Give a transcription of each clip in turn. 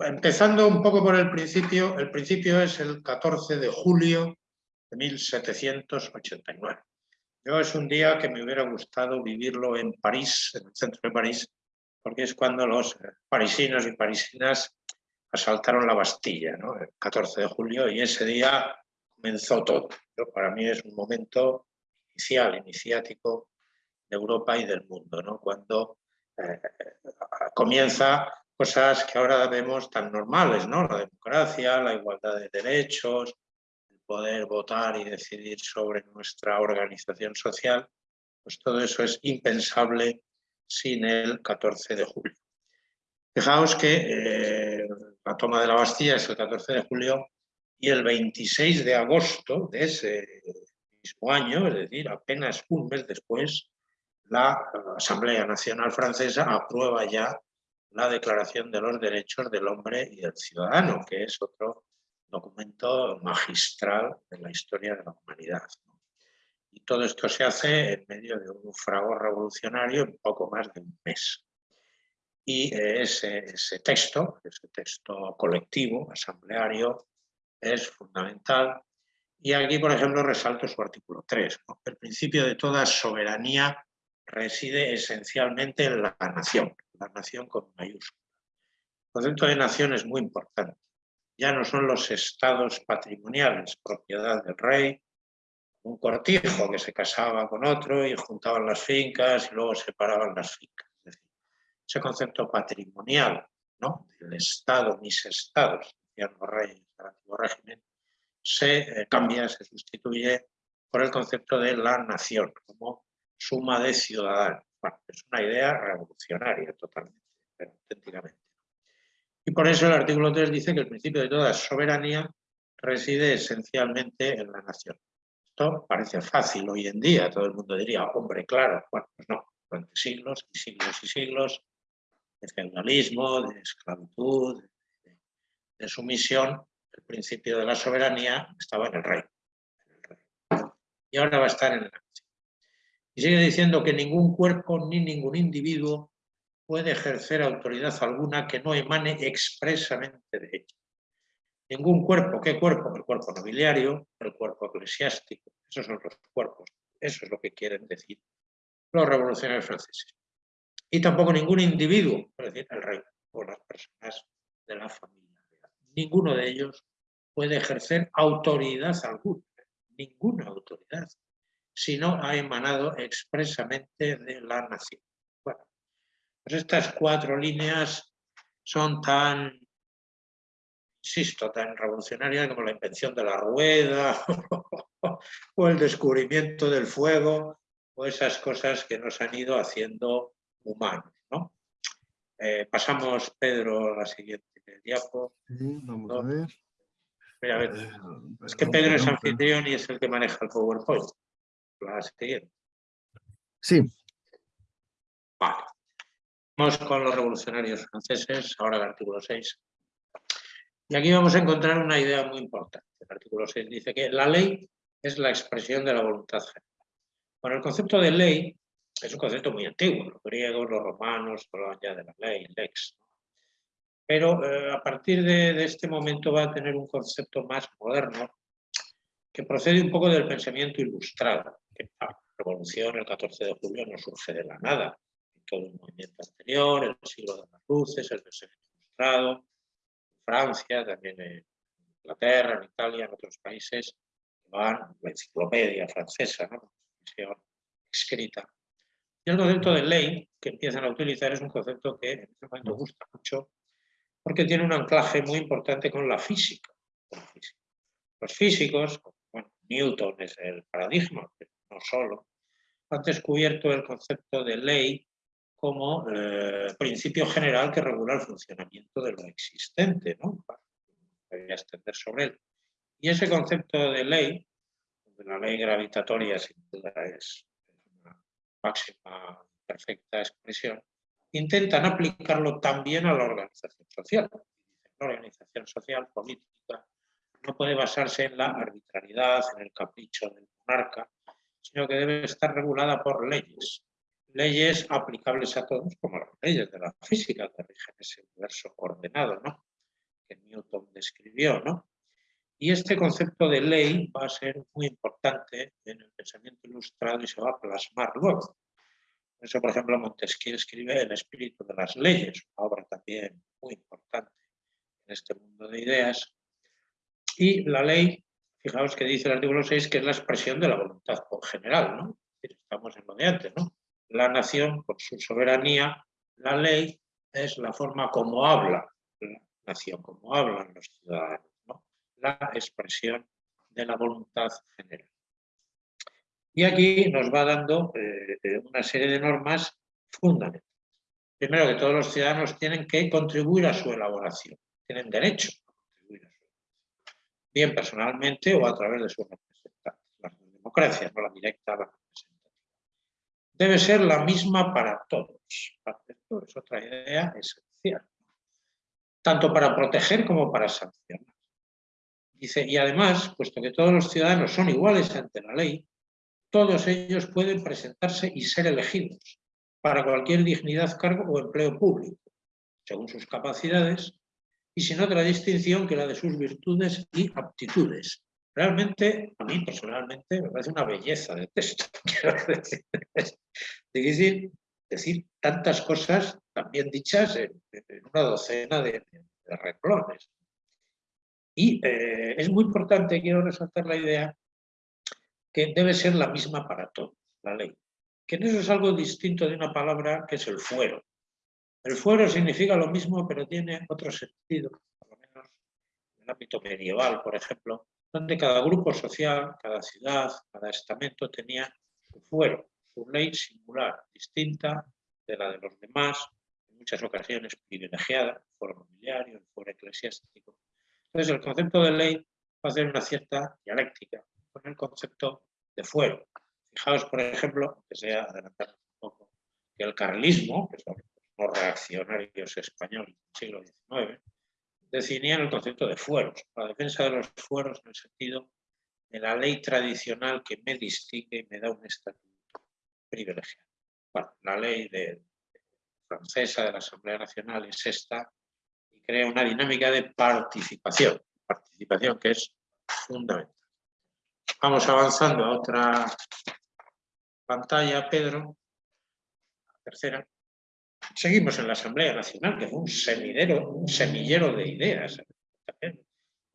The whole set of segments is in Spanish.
empezando un poco por el principio, el principio es el 14 de julio de 1789. Yo es un día que me hubiera gustado vivirlo en París, en el centro de París, porque es cuando los parisinos y parisinas asaltaron la Bastilla, ¿no? el 14 de julio, y ese día comenzó todo. para mí es un momento inicial, iniciático de Europa y del mundo, cuando eh, comienza cosas que ahora vemos tan normales, ¿no? la democracia, la igualdad de derechos, el poder votar y decidir sobre nuestra organización social, pues todo eso es impensable sin el 14 de julio. Fijaos que eh, la toma de la Bastilla es el 14 de julio y el 26 de agosto de ese mismo año, es decir, apenas un mes después, la Asamblea Nacional Francesa aprueba ya la Declaración de los Derechos del Hombre y del Ciudadano, que es otro documento magistral de la historia de la humanidad. Y todo esto se hace en medio de un fragor revolucionario en poco más de un mes. Y ese, texto, ese texto colectivo, asambleario, es fundamental. Y aquí, por ejemplo, resalto su artículo 3. El principio de toda soberanía reside esencialmente en la nación, la nación con mayúscula. El concepto de nación es muy importante. Ya no son los estados patrimoniales, propiedad del rey, un cortijo que se casaba con otro y juntaban las fincas y luego separaban las fincas. Es decir, ese concepto patrimonial ¿no? del Estado, mis estados, decían los reyes del antiguo régimen, se eh, cambia, se sustituye por el concepto de la nación, como suma de ciudadanos. Es una idea revolucionaria totalmente, pero auténticamente. Y por eso el artículo 3 dice que el principio de toda soberanía reside esencialmente en la nación. Esto parece fácil hoy en día, todo el mundo diría, hombre, claro, bueno, pues no, durante siglos y siglos y siglos de feudalismo, de esclavitud, de, de sumisión, el principio de la soberanía estaba en el rey. Y ahora va a estar en la. Y sigue diciendo que ningún cuerpo ni ningún individuo puede ejercer autoridad alguna que no emane expresamente de ella. Ningún cuerpo, ¿qué cuerpo? El cuerpo nobiliario, el cuerpo eclesiástico, esos son los cuerpos, eso es lo que quieren decir los revolucionarios franceses. Y tampoco ningún individuo, es decir, el rey o las personas de la familia. Ninguno de ellos puede ejercer autoridad alguna, ninguna autoridad, si no ha emanado expresamente de la nación. Bueno, pues estas cuatro líneas son tan, insisto, tan revolucionarias como la invención de la rueda o el descubrimiento del fuego o esas cosas que nos han ido haciendo humanos. ¿no? Eh, pasamos, Pedro, a la siguiente diapo. vamos a ver. Mira, a ver. Eh, es que Pedro es anfitrión y es el que maneja el PowerPoint. La siguiente. Sí. Vale. Vamos con los revolucionarios franceses, ahora el artículo 6. Y aquí vamos a encontrar una idea muy importante. El artículo 6 dice que la ley es la expresión de la voluntad general. Bueno, el concepto de ley es un concepto muy antiguo. Los griegos, los romanos hablaban ya de la ley, lex. Pero eh, a partir de, este momento va a tener un concepto más moderno que procede un poco del pensamiento ilustrado. Que la revolución el 14 de julio no surge de la nada. Todo el movimiento anterior, el siglo de las luces, el pensamiento ilustrado, en Francia, también en Inglaterra, en Italia, en otros países, van la enciclopedia francesa, ¿no? escrita. Y el concepto de ley que empiezan a utilizar es un concepto que en este momento gusta mucho porque tiene un anclaje muy importante con la física. Los físicos, Newton es el paradigma, pero no solo, han descubierto el concepto de ley como eh, principio general que regula el funcionamiento de lo existente, ¿no? Voy a extender sobre él. Y ese concepto de ley, la ley gravitatoria sin duda es una máxima perfecta expresión, intentan aplicarlo también a la organización social. La organización social política no puede basarse en la arbitrariedad, en el capricho del monarca, sino que debe estar regulada por leyes. Leyes aplicables a todos, como las leyes de la física que rigen ese universo ordenado. ¿no? que Newton describió. ¿no? Y este concepto de ley va a ser muy importante en el pensamiento ilustrado y se va a plasmar luego. Por eso, por ejemplo, Montesquieu escribe El espíritu de las leyes, una obra también muy importante en este mundo de ideas. Y la ley, fijaos que dice el artículo 6, que es la expresión de la voluntad general, ¿no? Estamos en lo de antes, ¿no? La nación, con su soberanía, la ley es la forma como habla la nación, como hablan los ciudadanos, ¿no? La expresión de la voluntad general. Y aquí nos va dando eh, eh, una serie de normas fundamentales. Primero, que todos los ciudadanos tienen que contribuir a su elaboración, tienen derecho a contribuir a su elaboración, bien personalmente o a través de sus representantes. La democracia, no la directa, la representativa. Debe ser la misma para todos. Esto es otra idea esencial, tanto para proteger como para sancionar. Dice, y además, puesto que todos los ciudadanos son iguales ante la ley, todos ellos pueden presentarse y ser elegidos para cualquier dignidad, cargo o empleo público, según sus capacidades y sin otra distinción que la de sus virtudes y aptitudes. Realmente, a mí personalmente, me parece una belleza de texto. Es difícil decir tantas cosas también dichas en, una docena de, de renglones. Y eh, es muy importante, quiero resaltar la idea, que debe ser la misma para todos, la ley. Que eso es algo distinto de una palabra que es el fuero. El fuero significa lo mismo, pero tiene otro sentido, por lo menos en el ámbito medieval, por ejemplo, donde cada grupo social, cada ciudad, cada estamento tenía su fuero, su ley singular, distinta de la de los demás, en muchas ocasiones privilegiada, el fuero nobiliario, el fuero eclesiástico. Entonces el concepto de ley va a hacer una cierta dialéctica con el concepto de fuero. Fijaos, por ejemplo, que sea adelantar un poco, que el carlismo, que son los reaccionarios españoles del siglo XIX, definían el concepto de fueros, la defensa de los fueros en el sentido de la ley tradicional que me distingue y me da un estatuto privilegiado. Bueno, la ley francesa de la Asamblea Nacional es esta y crea una dinámica de participación, participación que es fundamental. Vamos avanzando a otra pantalla, Pedro. tercera. Seguimos en la Asamblea Nacional, que fue un semillero, un semillero de ideas. Me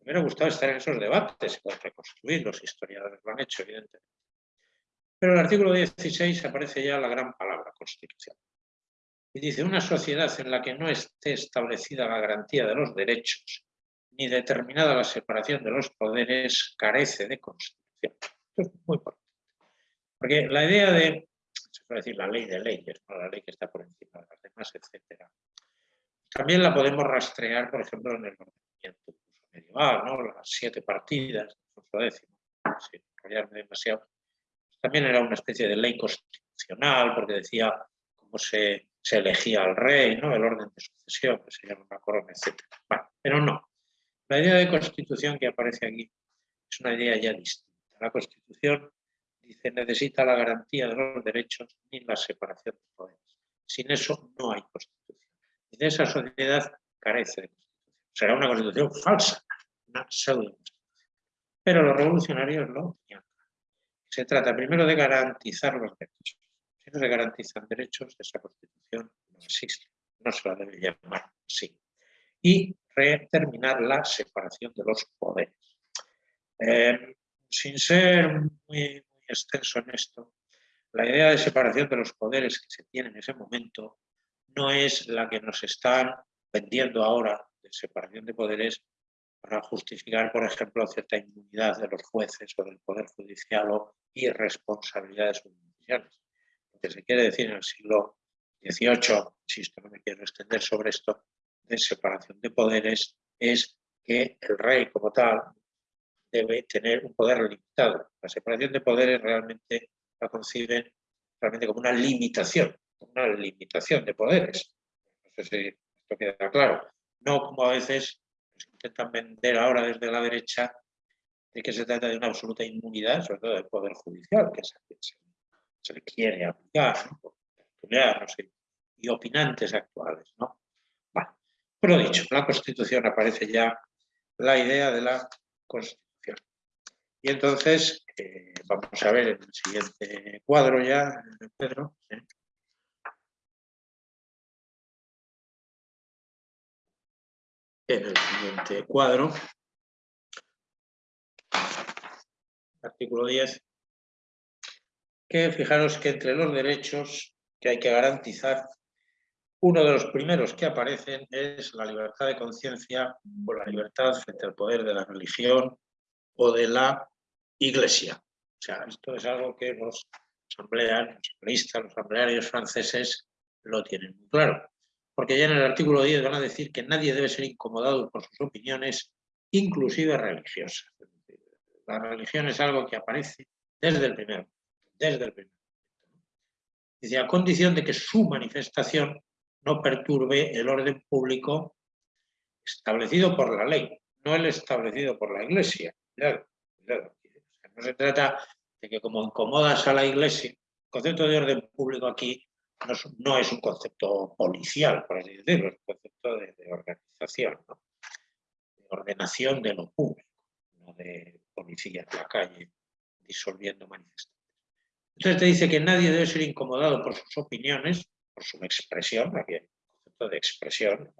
hubiera gustado estar en esos debates, reconstruir, los historiadores lo han hecho, evidentemente. Pero en el artículo 16 aparece ya la gran palabra, Constitución. Y dice, una sociedad en la que no esté establecida la garantía de los derechos ni determinada la separación de los poderes carece de Constitución. Esto es muy importante. Porque la idea de, puede decir la ley de leyes, la ley que está por encima de las demás, etc. También la podemos rastrear, por ejemplo, en el ordenamiento medieval, ¿no? las siete partidas, Alfonso sin enrollarme demasiado. También era una especie de ley constitucional, porque decía cómo se, se elegía al rey, ¿no? el orden de sucesión, que se llama una corona, etc. Bueno, pero no. La idea de constitución que aparece aquí es una idea ya distinta. La Constitución dice necesita la garantía de los derechos ni la separación de poderes. Sin eso no hay Constitución. Y de esa sociedad carece. Será una Constitución falsa, una pseudo. Pero los revolucionarios no tenían. Se trata primero de garantizar los derechos. Si no se garantizan derechos, esa Constitución no existe. No se la debe llamar así. Y reterminar la separación de los poderes. Eh, sin ser muy, extenso en esto, la idea de separación de los poderes que se tiene en ese momento no es la que nos están vendiendo ahora de separación de poderes para justificar, por ejemplo, cierta inmunidad de los jueces o del Poder Judicial o irresponsabilidades judiciales. Lo que se quiere decir en el siglo XVIII, insisto, no me quiero extender sobre esto, de separación de poderes, es que el rey como tal debe tener un poder limitado. La separación de poderes realmente la conciben realmente como una limitación, una limitación de poderes. No sé si esto queda claro. No como a veces intentan vender ahora desde la derecha de que se trata de una absoluta inmunidad, sobre todo del Poder Judicial, que se, le quiere aplicar, ¿no? y opinantes actuales. ¿no? Pero dicho, en la Constitución aparece ya la idea de la. Y entonces, eh, vamos a ver en el siguiente cuadro ya, Pedro. En el siguiente cuadro, artículo 10, que fijaros que entre los derechos que hay que garantizar, uno de los primeros que aparecen es la libertad de conciencia o la libertad frente al poder de la religión o de la iglesia. O sea, esto es algo que los asambleas, los asambleístas, los asamblearios franceses lo tienen muy claro. Porque ya en el artículo 10 van a decir que nadie debe ser incomodado por sus opiniones, inclusive religiosas. La religión es algo que aparece desde el primero, desde el primero. Dice, a condición de que su manifestación no perturbe el orden público establecido por la ley, no el establecido por la Iglesia. No se trata de que como incomodas a la Iglesia, el concepto de orden público aquí no es, un concepto policial, por así decirlo, es un concepto de, organización, de ordenación de lo público, no de policía en la calle disolviendo manifestaciones. Entonces te dice que nadie debe ser incomodado por sus opiniones, por su expresión, aquí hay un concepto de expresión,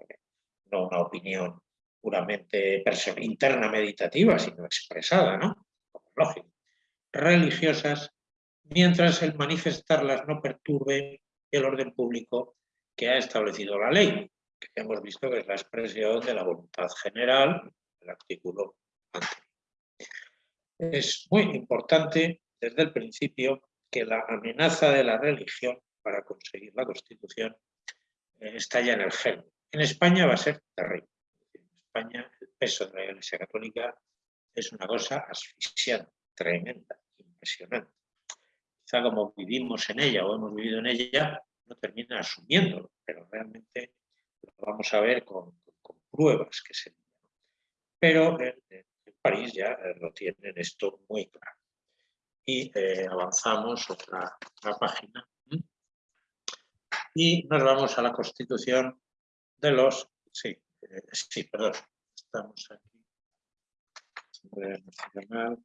no una opinión puramente interna meditativa, sino expresada, ¿no? Como lógico. Religiosas, mientras el manifestarlas no perturbe el orden público que ha establecido la ley, que hemos visto que es la expresión de la voluntad general, el artículo anterior. Es muy importante desde el principio que la amenaza de la religión para conseguir la Constitución eh, está ya en el gen. En España va a ser terrible. España el peso de la Iglesia Católica es una cosa asfixiante, tremenda, impresionante. Quizá como vivimos en ella o hemos vivido en ella, no termina asumiéndolo, pero realmente lo vamos a ver con, pruebas que se Pero en, París ya eh, lo tienen esto muy claro y eh, avanzamos otra, página. Y nos vamos a la constitución de los... Sí, eh, sí, perdón. Estamos aquí. Nacional.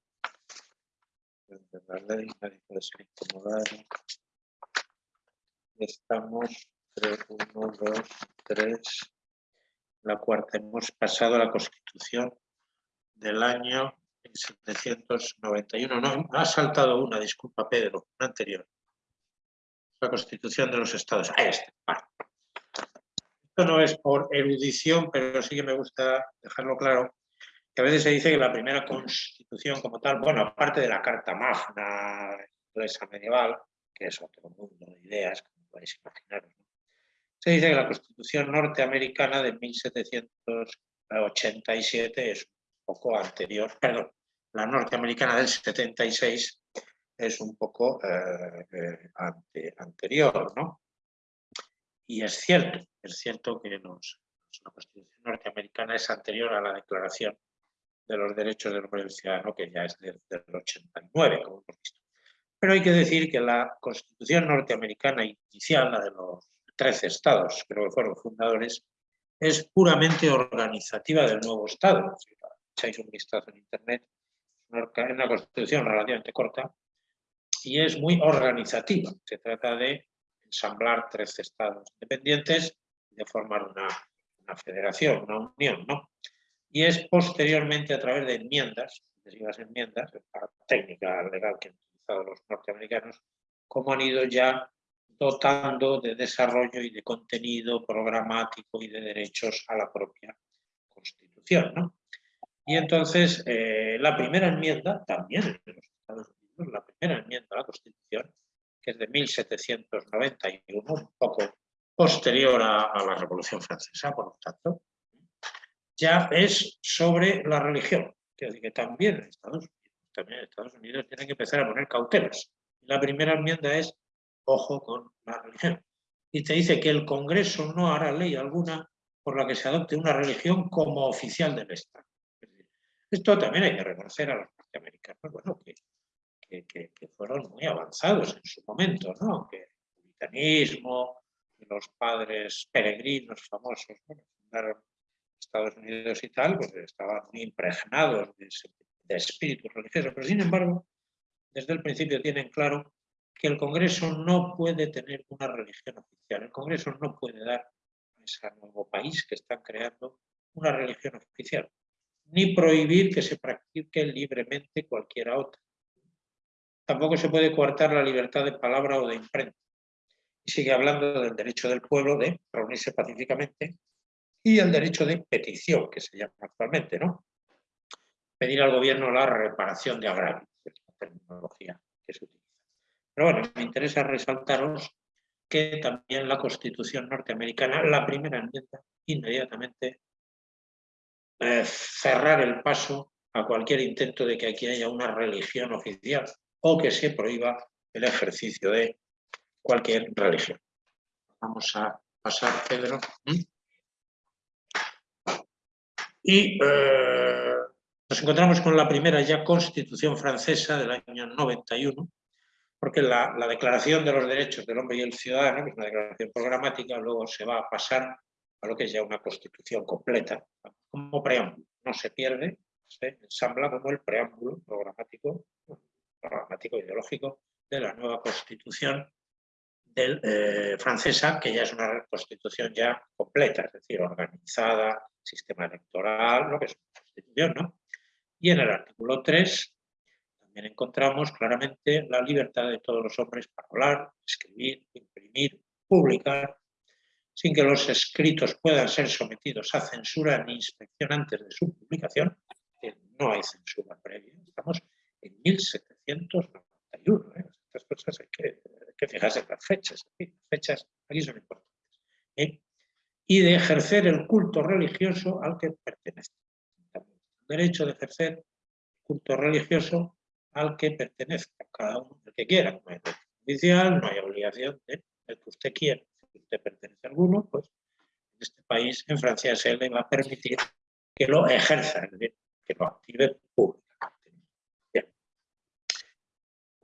De la ley, nadie puede ser incomodado. Estamos 3, 1, 2, 3. La cuarta, hemos pasado a la constitución del año 791. No, ha saltado una, disculpa Pedro, una anterior. La Constitución de los Estados. Ahí está. Esto no es por erudición, pero sí que me gusta dejarlo claro, que a veces se dice que la primera Constitución como tal, bueno, aparte de la Carta Magna inglesa medieval, que es otro mundo de ideas, como podéis imaginaros, se dice que la Constitución norteamericana de 1787 es poco anterior, perdón, la norteamericana del 76 es un poco eh, eh, anterior, ¿no? Y es cierto, es cierto que la Constitución norteamericana es anterior a la Declaración de los Derechos del Hombre Ciudadano, que ya es del, 89, como hemos visto. Pero hay que decir que la Constitución norteamericana inicial, la de los 13 estados, creo que fueron fundadores, es puramente organizativa del nuevo Estado. Si echáis un vistazo en Internet, es una constitución relativamente corta y es muy organizativa. Se trata de ensamblar tres estados independientes y de formar una, federación, una unión. ¿no? Y es posteriormente a través de enmiendas, las enmiendas, la técnica legal que han utilizado los norteamericanos, como han ido ya dotando de desarrollo y de contenido programático y de derechos a la propia Constitución. ¿no? Y entonces, eh, la primera enmienda, también en los Estados Unidos, la primera enmienda a la Constitución, que es de 1791, un poco posterior a, la Revolución Francesa, por lo tanto, ya es sobre la religión, que, también en Estados Unidos, también Estados Unidos tienen que empezar a poner cautelas. La primera enmienda es, ojo con la religión. Y te dice que el Congreso no hará ley alguna por la que se adopte una religión como oficial del Estado. Esto también hay que reconocer a los norteamericanos, bueno, que, fueron muy avanzados en su momento, ¿no? Que el puritanismo, los padres peregrinos famosos, fundaron Estados Unidos y tal, pues estaban muy impregnados de, de espíritu religioso, pero sin embargo, desde el principio tienen claro que el Congreso no puede tener una religión oficial. El Congreso no puede dar a ese nuevo país que están creando una religión oficial, ni prohibir que se practique libremente cualquiera otra. Tampoco se puede coartar la libertad de palabra o de imprenta. Y sigue hablando del derecho del pueblo de reunirse pacíficamente y el derecho de petición, que se llama actualmente, ¿no? Pedir al gobierno la reparación de agravios, es la terminología que se utiliza. Pero bueno, me interesa resaltaros que también la Constitución norteamericana, la primera enmienda, inmediatamente eh, cerrar el paso a cualquier intento de que aquí haya una religión oficial o que se prohíba el ejercicio de cualquier religión. Vamos a pasar, Pedro. ¿Mm? Y eh, nos encontramos con la primera ya Constitución francesa del año 91, porque la, Declaración de los Derechos del Hombre y el Ciudadano, que es una declaración programática, luego se va a pasar a lo que es ya una constitución completa, como preámbulo. No se pierde, se ensambla como el preámbulo programático, programático ideológico de la nueva constitución eh, francesa, que ya es una constitución ya completa, es decir, organizada, sistema electoral, lo que es una constitución, ¿no? Y en el artículo 3 también encontramos claramente la libertad de todos los hombres para hablar, escribir, imprimir, publicar, sin que los escritos puedan ser sometidos a censura ni inspección antes de su publicación, que no hay censura previa. Estamos en 1791. ¿eh? Estas cosas hay que, fijarse en las fechas. Las fechas aquí son importantes. ¿eh? Y de ejercer el culto religioso al que pertenece. El derecho de ejercer culto religioso al que pertenezca, cada uno, el que quiera. No hay judicial, no hay obligación de el que usted quiera. Si usted pertenece a alguno, pues en este país, en Francia, se le va a permitir que lo ejerza, que lo active públicamente. Bien.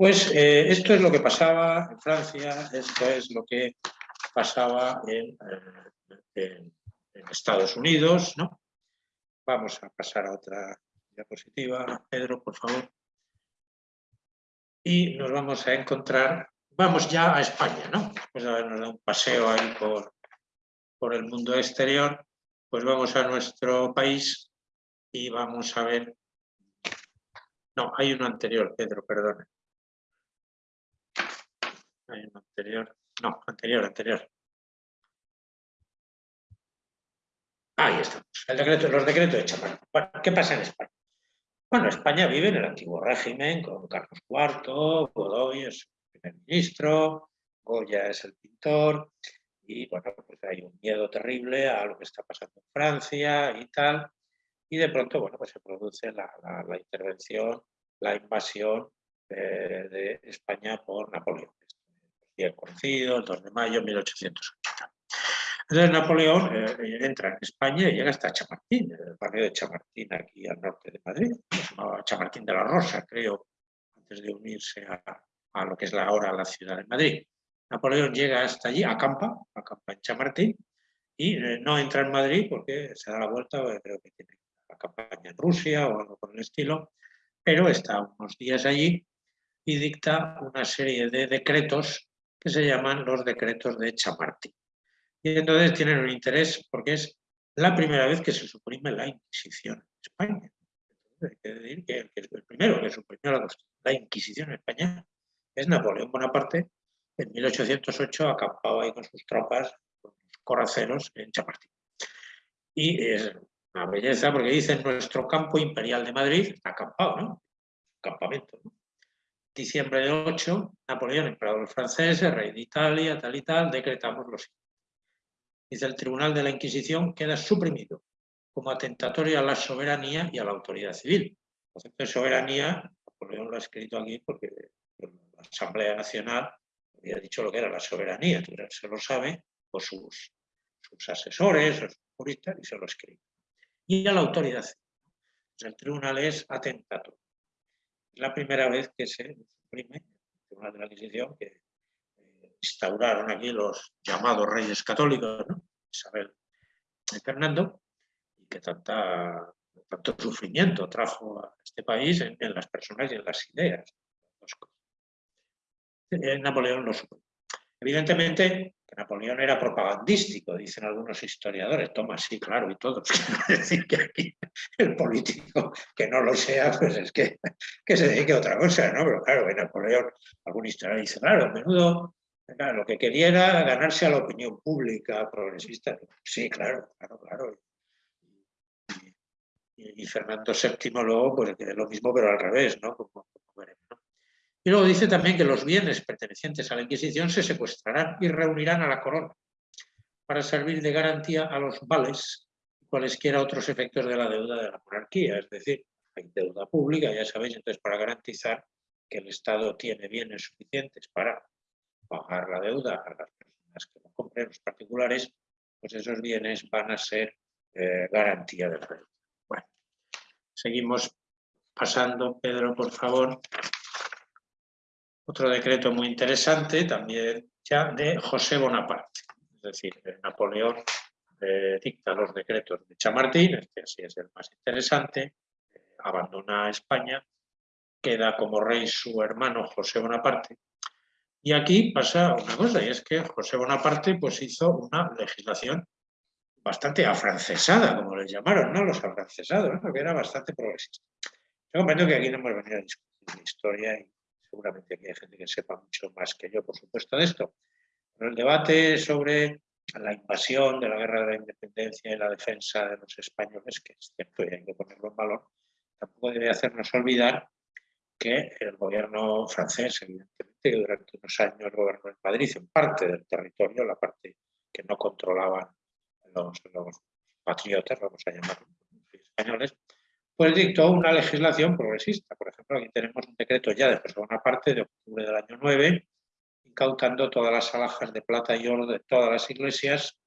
Pues eh, esto es lo que pasaba en Francia, esto es lo que pasaba en, eh, en Estados Unidos, ¿no? Vamos a pasar a otra diapositiva. Pedro, por favor y nos vamos a encontrar, vamos ya a España, ¿no? Después de habernos dado un paseo ahí por, por el mundo exterior, pues vamos a nuestro país y vamos a ver... No, hay uno anterior, Pedro, perdone. Anterior. No, anterior, anterior. Ahí estamos. El decreto, los decretos de Chaparro. Bueno, ¿qué pasa en España? Bueno, España vive en el antiguo régimen con Carlos IV, Godoy es el primer ministro, Goya es el pintor, y bueno, pues hay un miedo terrible a lo que está pasando en Francia y tal, y de pronto, bueno, pues se produce la, intervención, la invasión eh, de España por Napoleón. Conocido, el 2 de mayo de 1880. Entonces Napoleón eh, eh, entra en España y llega hasta Chamartín, el barrio de Chamartín, aquí al norte de Madrid. Se llamaba Chamartín de la Rosa, creo, antes de unirse a, lo que es ahora la ciudad de Madrid. Napoleón llega hasta allí, acampa, acampa en Chamartín, y eh, no entra en Madrid porque se da la vuelta, creo que tiene la campaña en Rusia o algo por el estilo, pero está unos días allí y dicta una serie de decretos que se llaman los decretos de Chamartín. Y entonces tienen un interés porque es la primera vez que se suprime la Inquisición en España. hay que decir que el, primero que suprimió la, Inquisición en España es Napoleón Bonaparte, en 1808 acampaba ahí con sus tropas, con sus coraceros en Chamartín. Y es una belleza porque dice nuestro campo imperial de Madrid, acampado, ¿no? Campamento, ¿no? Diciembre de 8, Napoleón, emperador francés, rey de Italia, tal y tal, decretamos los Dice, el Tribunal de la Inquisición queda suprimido como atentatorio a la soberanía y a la autoridad civil. El soberanía, Napoleón lo ha escrito aquí porque la Asamblea Nacional había dicho lo que era la soberanía, se lo sabe, o sus, sus asesores, sus juristas, y se lo escribe. Y a la autoridad civil. el tribunal es atentatorio. La primera vez que se suprime Tribunal de la Inquisición, que instauraron aquí los llamados reyes católicos, Isabel Fernando y que tanta, tanto sufrimiento trajo a este país en, las personas y en las ideas. Eh, Napoleón lo supo. Evidentemente, Napoleón era propagandístico, dicen algunos historiadores, toma sí, claro, y todos. Quiero decir que aquí el político que no lo sea, pues es que, que se dedique a otra cosa, ¿no? Pero claro, Napoleón, algún historiador dice, claro, a menudo lo que quería era ganarse a la opinión pública progresista. Sí, claro, claro, claro. Y, Fernando VII luego, pues lo mismo, pero al revés, ¿no? Y luego dice también que los bienes pertenecientes a la Inquisición se secuestrarán y reunirán a la corona para servir de garantía a los vales y cualesquiera otros efectos de la deuda de la monarquía. Es decir, hay deuda pública, ya sabéis, entonces para garantizar que el Estado tiene bienes suficientes para pagar la deuda a las personas que lo compren, los particulares, pues esos bienes van a ser eh, garantía de la deuda. Bueno, seguimos pasando. Pedro, por favor. Otro decreto muy interesante también ya de José Bonaparte. Es decir, Napoleón dicta los decretos de Chamartín, este así es el más interesante, eh, abandona España, queda como rey su hermano José Bonaparte, y aquí pasa una cosa, y es que José Bonaparte pues, hizo una legislación bastante afrancesada, como les llamaron, ¿no? Los afrancesados, ¿no? que era bastante progresista. Yo comprendo que aquí no hemos venido a discutir la historia seguramente aquí hay gente que sepa mucho más que yo, por supuesto, de esto. Pero el debate sobre la invasión de la guerra de la independencia y la defensa de los españoles, que es cierto y hay que ponerlo en valor, tampoco debe hacernos olvidar que el gobierno francés, evidentemente, durante unos años gobernó en Madrid, en parte del territorio, la parte que no controlaban los, patriotas, vamos a llamarlos españoles, pues dictó una legislación progresista. Por ejemplo, aquí tenemos un decreto ya de parte de octubre del año 9, incautando todas las alhajas de plata y oro de todas las iglesias.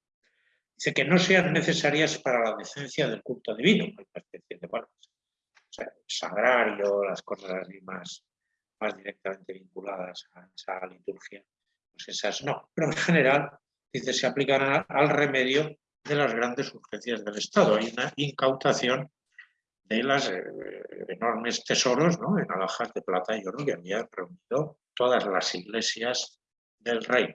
Dice que no sean necesarias para la decencia del culto divino. Hay una especie de, bueno, sagrario, las cosas así más, más directamente vinculadas a esa liturgia, pues esas no. Pero en general, dice, se aplican al remedio de las grandes urgencias del Estado. Hay una incautación de los eh, enormes tesoros ¿no? en alhajas de plata y oro que habían reunido todas las iglesias del reino.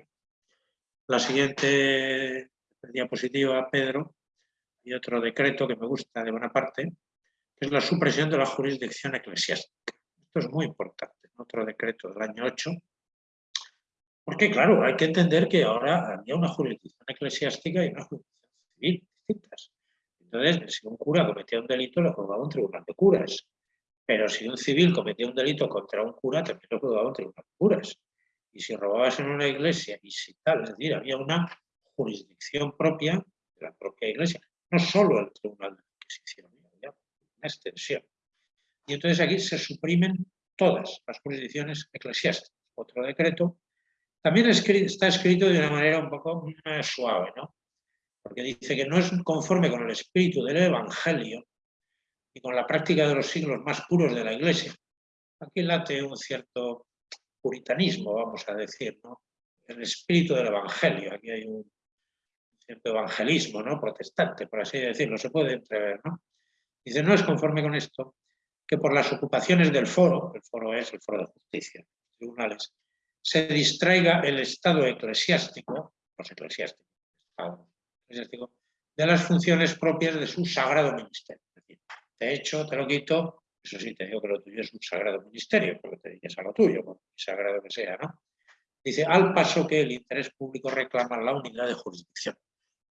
La siguiente diapositiva, Pedro, y otro decreto que me gusta de buena parte, es la supresión de la jurisdicción eclesiástica. Esto es muy importante, otro decreto del año 8, porque claro, hay que entender que ahora había una jurisdicción eclesiástica y una jurisdicción civil distintas. Entonces, si un cura cometía un delito, lo juzgaba un tribunal de curas. Pero si un civil cometía un delito contra un cura, también lo juzgaba un tribunal de curas. Y si robabas en una iglesia y si tal, es decir, había una jurisdicción propia de la propia iglesia, no solo el tribunal de la Inquisición, extensión. Y entonces aquí se suprimen todas las jurisdicciones eclesiásticas. Otro decreto también está escrito de una manera un poco suave, ¿no? Porque dice que no es conforme con el espíritu del Evangelio y con la práctica de los siglos más puros de la Iglesia. Aquí late un cierto puritanismo, vamos a decir, ¿no? el espíritu del Evangelio. Aquí hay un cierto evangelismo ¿no? protestante, por así decirlo, se puede entrever. ¿no? Dice, no es conforme con esto que por las ocupaciones del foro, el foro es el foro de justicia, tribunales, se distraiga el Estado eclesiástico, los eclesiásticos, de las funciones propias de su sagrado ministerio. de hecho, te lo quito, eso sí, te digo que lo tuyo es un sagrado ministerio, porque te dices a lo tuyo, por sagrado que sea, ¿no? Dice, al paso que el interés público reclama la unidad de jurisdicción.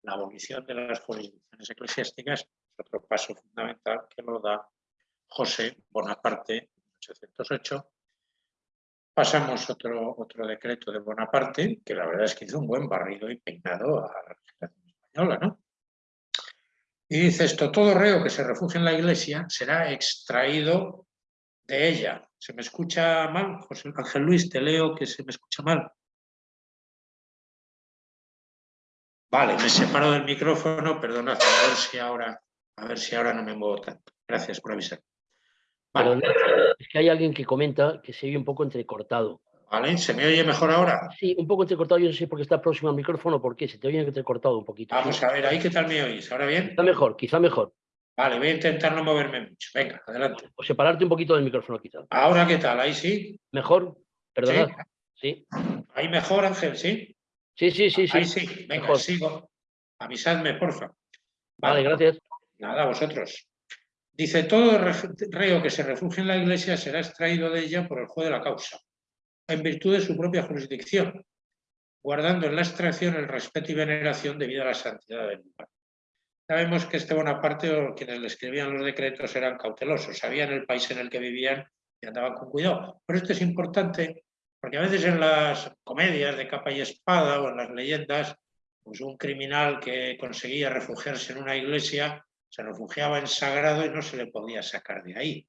La abolición de las jurisdicciones eclesiásticas otro paso fundamental que lo da José Bonaparte en 1808. Pasamos otro, otro decreto de Bonaparte, que la verdad es que hizo un buen barrido y peinado a la legislación española, ¿no? Y dice esto, todo reo que se refugie en la iglesia será extraído de ella. ¿Se me escucha mal? José Ángel Luis, te leo que se me escucha mal. Vale, me separo del micrófono, perdonad, a ver si ahora a ver si ahora no me muevo tanto. Gracias por avisar. es que hay alguien que comenta que se ve un poco entrecortado. ¿Vale? ¿Se me oye mejor ahora? Sí, un poco entrecortado, yo no sé por qué está próximo al micrófono o por qué, se te oye entrecortado un poquito. Vamos a ver, ahí qué tal me oís. ¿Ahora bien? Quizá mejor, quizá mejor. Vale, voy a intentar no moverme mucho. Venga, adelante. O separarte un poquito del micrófono quizá. ¿Ahora qué tal? ¿Ahí sí? ¿Mejor? Perdonad. Sí. ¿Ahí mejor, Ángel? ¿Sí? Sí, sí, sí. Ahí sí. Venga, Mejor. sigo. Avisadme, porfa. Vale, gracias. Nada, vosotros. Dice, todo re- reo que se refugie en la Iglesia será extraído de ella por el juez de la causa, en virtud de su propia jurisdicción, guardando en la extracción el respeto y veneración debido a la santidad del lugar. Sabemos que este Bonaparte o quienes le escribían los decretos eran cautelosos, sabían el país en el que vivían y andaban con cuidado. Pero esto es importante porque a veces en las comedias de capa y espada o en las leyendas, pues un criminal que conseguía refugiarse en una iglesia se refugiaba en sagrado y no se le podía sacar de ahí.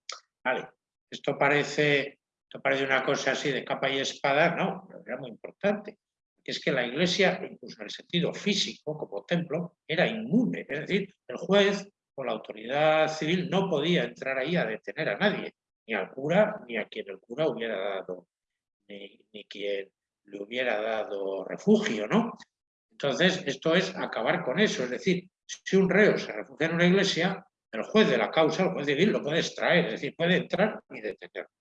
Esto parece, esto parece una cosa así de capa y espada, no, pero era muy importante. Es que la iglesia, incluso en el sentido físico, como templo, era inmune. Es decir, el juez o la autoridad civil no podía entrar ahí a detener a nadie, ni al cura, ni a quien el cura hubiera dado, ni, ni quien le hubiera dado refugio, ¿no? Entonces, esto es acabar con eso. Es decir, si un reo se refugia en una iglesia, el juez de la causa, el juez civil, lo puede extraer, es decir, puede entrar y detenerlo.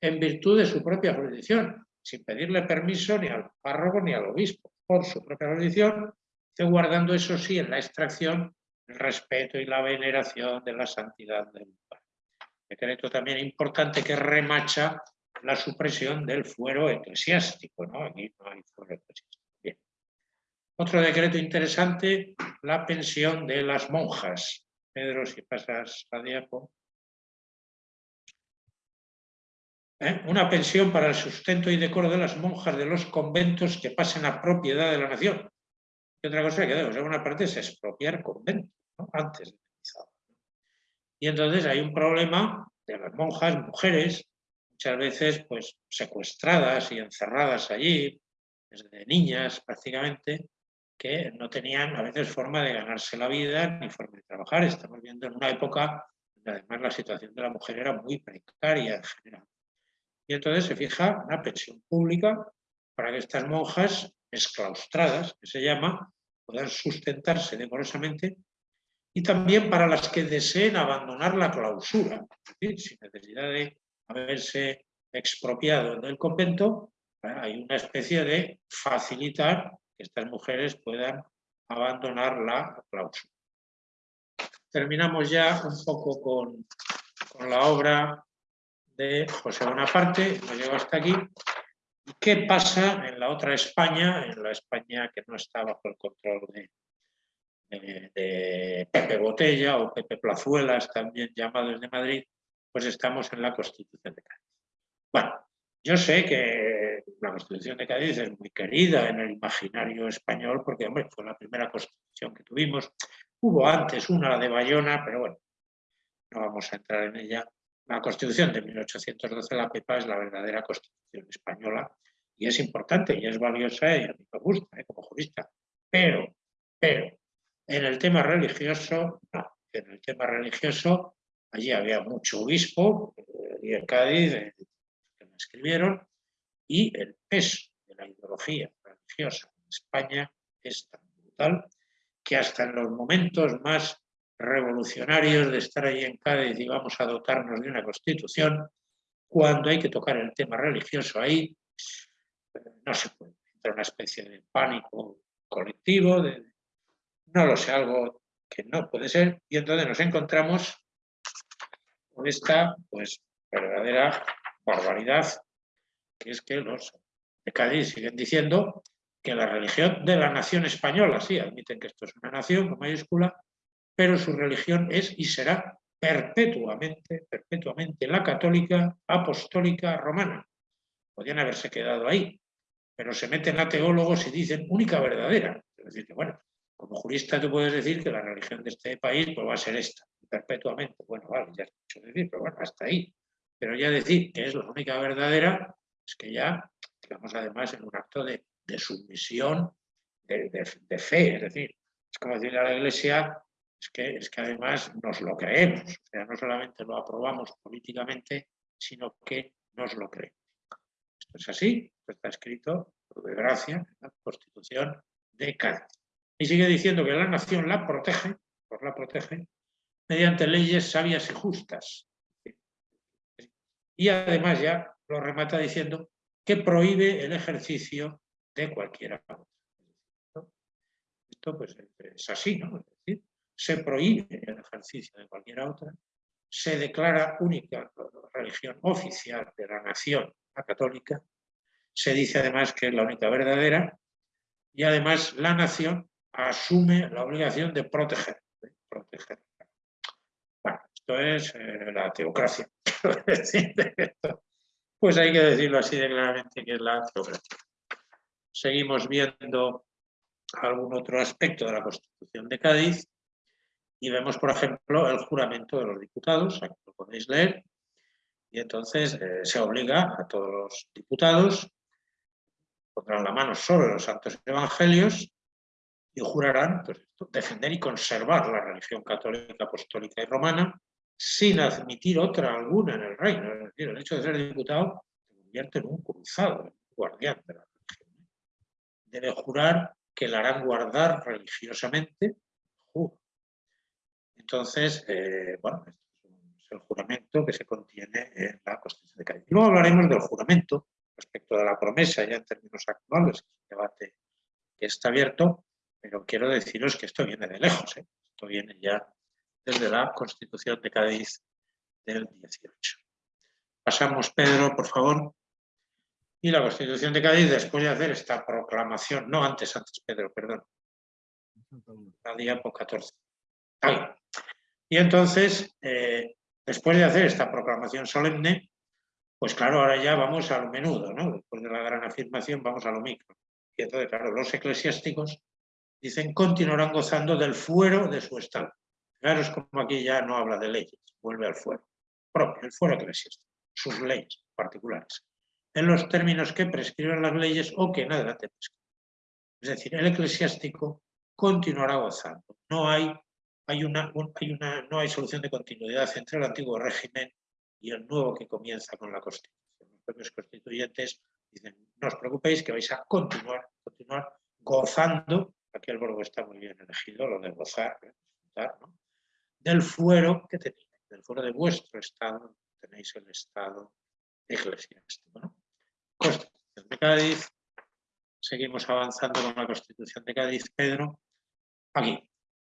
En virtud de su propia jurisdicción, sin pedirle permiso ni al párroco ni al obispo, por su propia jurisdicción, guardando eso sí en la extracción el respeto y la veneración de la santidad del lugar. Decreto también importante que remacha la supresión del fuero eclesiástico, ¿no? Aquí no hay fuero eclesiástico. Bien. Otro decreto interesante, la pensión de las monjas. Pedro, si pasas a diapo. ¿Eh? Una pensión para el sustento y decoro de las monjas de los conventos que pasen a propiedad de la nación. Otra cosa que debemos hacer una parte es expropiar conventos, antes de. Y entonces hay un problema de las monjas, mujeres, muchas veces pues secuestradas y encerradas allí, desde niñas prácticamente, que no tenían a veces forma de ganarse la vida ni forma de trabajar. Estamos viendo en una época donde además la situación de la mujer era muy precaria en general. Y entonces se fija una pensión pública para que estas monjas exclaustradas, que se llama, puedan sustentarse decorosamente y también para las que deseen abandonar la clausura, sin necesidad de haberse expropiado del convento, hay una especie de facilitar que estas mujeres puedan abandonar la clausura. Terminamos ya un poco con la obra de José Bonaparte, hemos llegado hasta aquí. ¿Y qué pasa en la otra España, en la España que no está bajo el control de, de, de Pepe Botella o Pepe Plazuelas, también llamados de Madrid? Pues estamos en la Constitución de Cádiz. Bueno, yo sé que la Constitución de Cádiz es muy querida en el imaginario español porque, hombre, fue la primera Constitución que tuvimos. Hubo antes una, la de Bayona, pero bueno, no vamos a entrar en ella. La Constitución de 1812, la PEPA, es la verdadera Constitución española y es importante y es valiosa y a mí me gusta ¿eh? como jurista. Pero, pero, en el tema religioso, no. En el tema religioso, allí había mucho obispo, eh, y en Cádiz, eh, que me escribieron, y el peso de la ideología religiosa en España es tan brutal que hasta en los momentos más revolucionarios de estar allí en Cádiz y vamos a dotarnos de una constitución, cuando hay que tocar el tema religioso ahí, no se puede. Entra una especie de pánico colectivo, de, no lo sé, algo que no puede ser, y entonces nos encontramos con esta pues, verdadera barbaridad, que es que los de Cádiz siguen diciendo que la religión de la nación española, sí, admiten que esto es una nación con mayúscula, pero su religión es y será perpetuamente, perpetuamente la católica, apostólica, romana. Podrían haberse quedado ahí, pero se meten a teólogos y dicen única verdadera. Es decir, que bueno, como jurista tú puedes decir que la religión de este país pues, va a ser esta, perpetuamente. Bueno, vale, ya es mucho decir, pero bueno, hasta ahí. Pero ya decir que es la única verdadera, es que ya, digamos, además en un acto de, de sumisión, de, de, de fe, es decir, es como decirle a la Iglesia, es que, es que además nos lo creemos, o sea, no solamente lo aprobamos políticamente, sino que nos lo creemos. Esto es así, está escrito, por desgracia, en la Constitución de Cádiz. Y sigue diciendo que la nación la protege, por la protege, mediante leyes sabias y justas. Y además ya lo remata diciendo que prohíbe el ejercicio de cualquiera Esto pues es así, ¿no? Es decir, se prohíbe el ejercicio de cualquier otra, se declara única religión oficial de la nación, la católica, se dice además que es la única verdadera y además la nación asume la obligación de proteger. proteger. Bueno, esto es eh, la teocracia. pues hay que decirlo así de claramente que es la teocracia. Seguimos viendo algún otro aspecto de la Constitución de Cádiz y vemos, por ejemplo, el juramento de los diputados, aquí lo podéis leer, y entonces eh, se obliga a todos los diputados, pondrán la mano sobre los santos evangelios y jurarán pues, defender y conservar la religión católica, apostólica y romana sin admitir otra alguna en el reino. Es decir, el hecho de ser diputado se convierte en un cruzado, un guardián de la religión. Debe jurar que la harán guardar religiosamente. Entonces, eh, bueno, es el juramento que se contiene en la Constitución de Cádiz. Y luego hablaremos del juramento respecto de la promesa, ya en términos actuales, que es un debate que está abierto, pero quiero deciros que esto viene de lejos, ¿eh? esto viene ya desde la Constitución de Cádiz del 18. Pasamos, Pedro, por favor. Y la Constitución de Cádiz, después de hacer esta proclamación, no antes, antes, Pedro, perdón, la diapo 14. Ahí. Y entonces, eh, después de hacer esta proclamación solemne, pues claro, ahora ya vamos a lo menudo, ¿no? Después de la gran afirmación vamos a lo micro. Y entonces, claro, los eclesiásticos dicen continuarán gozando del fuero de su estado. Fijaros como aquí ya no habla de leyes, vuelve al fuero propio, el fuero eclesiástico, sus leyes particulares, en los términos que prescriben las leyes o que en adelante prescriben. Es decir, el eclesiástico continuará gozando. No hay, hay, una, no hay solución de continuidad entre el antiguo régimen y el nuevo que comienza con la Constitución. Los propios constituyentes dicen, no os preocupéis que vais a continuar, continuar gozando, aquí el verbo está muy bien elegido, lo de gozar, ¿no? del fuero que tenéis, del fuero de vuestro estado, tenéis el estado eclesiástico. Constitución de Cádiz, seguimos avanzando con la Constitución de Cádiz, Pedro. Aquí,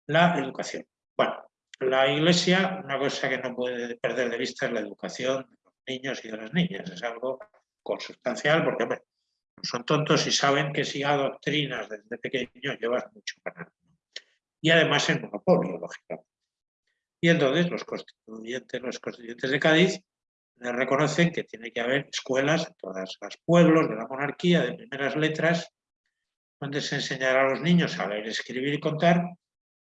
la educación. Bueno, la Iglesia, una cosa que no puede perder de vista es la educación de los niños y de las niñas. Es algo consustancial porque, son tontos y saben que si adoctrinas desde pequeño llevas mucho ganar. Y además el monopolio, lógicamente. Y entonces los constituyentes, los constituyentes de Cádiz reconocen que tiene que haber escuelas en todos los pueblos de la monarquía de primeras letras donde se enseñará a los niños a leer, escribir y contar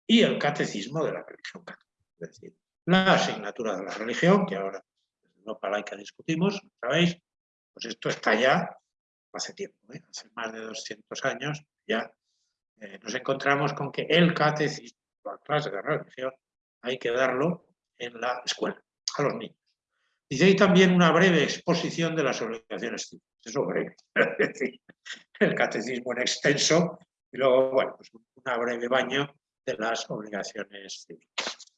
y el catecismo de la religión católica. Es decir, la asignatura de la religión, que ahora en Europa laica discutimos, ¿sabéis? Pues esto está ya hace tiempo, ¿eh? hace más de 200 años ya eh, nos encontramos con que el catecismo, la clase de religión, hay que darlo en la escuela, a los niños. Dice ahí también una breve exposición de las obligaciones civiles. Eso breve. el catecismo en extenso y luego, bueno, pues un breve baño de las obligaciones civiles.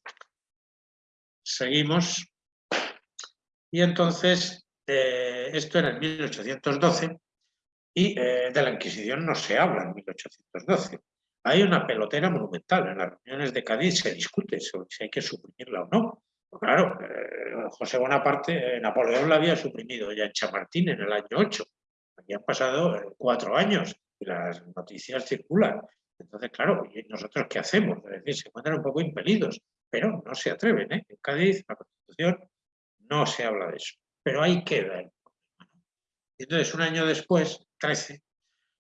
Seguimos. Y entonces, eh, esto era en 1812 y eh, de la Inquisición no se habla en 1812. Hay una pelotera monumental. En las reuniones de Cádiz se discute sobre si hay que suprimirla o no. Claro, eh, José Bonaparte, Napoleón la había suprimido ya en Chamartín en el año 8. Aquí han pasado cuatro años y las noticias circulan. Entonces, claro, ¿y nosotros qué hacemos? Es decir, se encuentran un poco impelidos, pero no se atreven. En Cádiz, la Constitución, no se habla de eso. Pero ahí queda el problema. Y entonces, un año después, 13,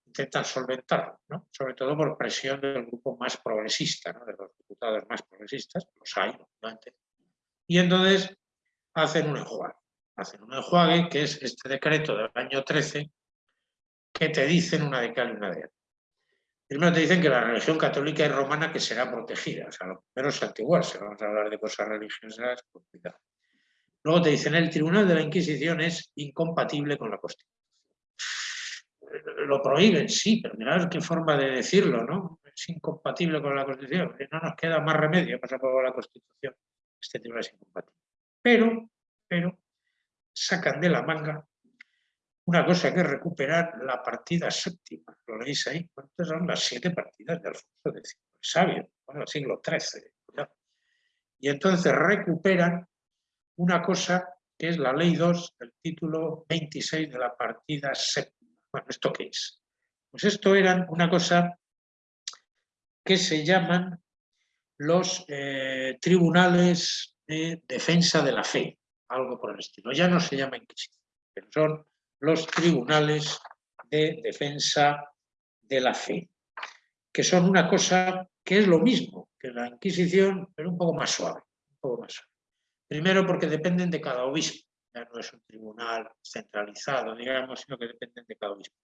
intentan solventarlo, ¿no? sobre todo por presión del grupo más progresista, de los diputados más progresistas, los hay, obviamente. Y entonces hacen un enjuague. Hacen un enjuague que es este decreto del año 13 que te dicen una de cal y una de. Primero te dicen que la religión católica y romana que será protegida, o sea, lo primero es si vamos a hablar de cosas religiosas, pues. Luego te dicen el tribunal de la Inquisición es incompatible con la Constitución. lo prohíben, sí, pero mirad qué forma de decirlo, ¿no? Es incompatible con la Constitución, no nos queda más remedio para aprobar la Constitución. Este tema es incompatible. Pero, pero, sacan de la manga una cosa que es recuperar la partida séptima. Lo leéis ahí. ¿Cuántas son las siete partidas de Alfonso X? El sabio, bueno, el siglo XIII. Y entonces recuperan una cosa que es la Ley 2, el título 26 de la partida séptima. Bueno, ¿esto qué es? Pues esto eran una cosa que se llaman los eh, tribunales de defensa de la fe, algo por el estilo. Ya no se llama Inquisición, pero son los tribunales de defensa de la fe, que son una cosa que es lo mismo que la Inquisición, pero un poco más suave. Un poco más Primero porque dependen de cada obispo, ya no es un tribunal centralizado, digamos, sino que dependen de cada obispo.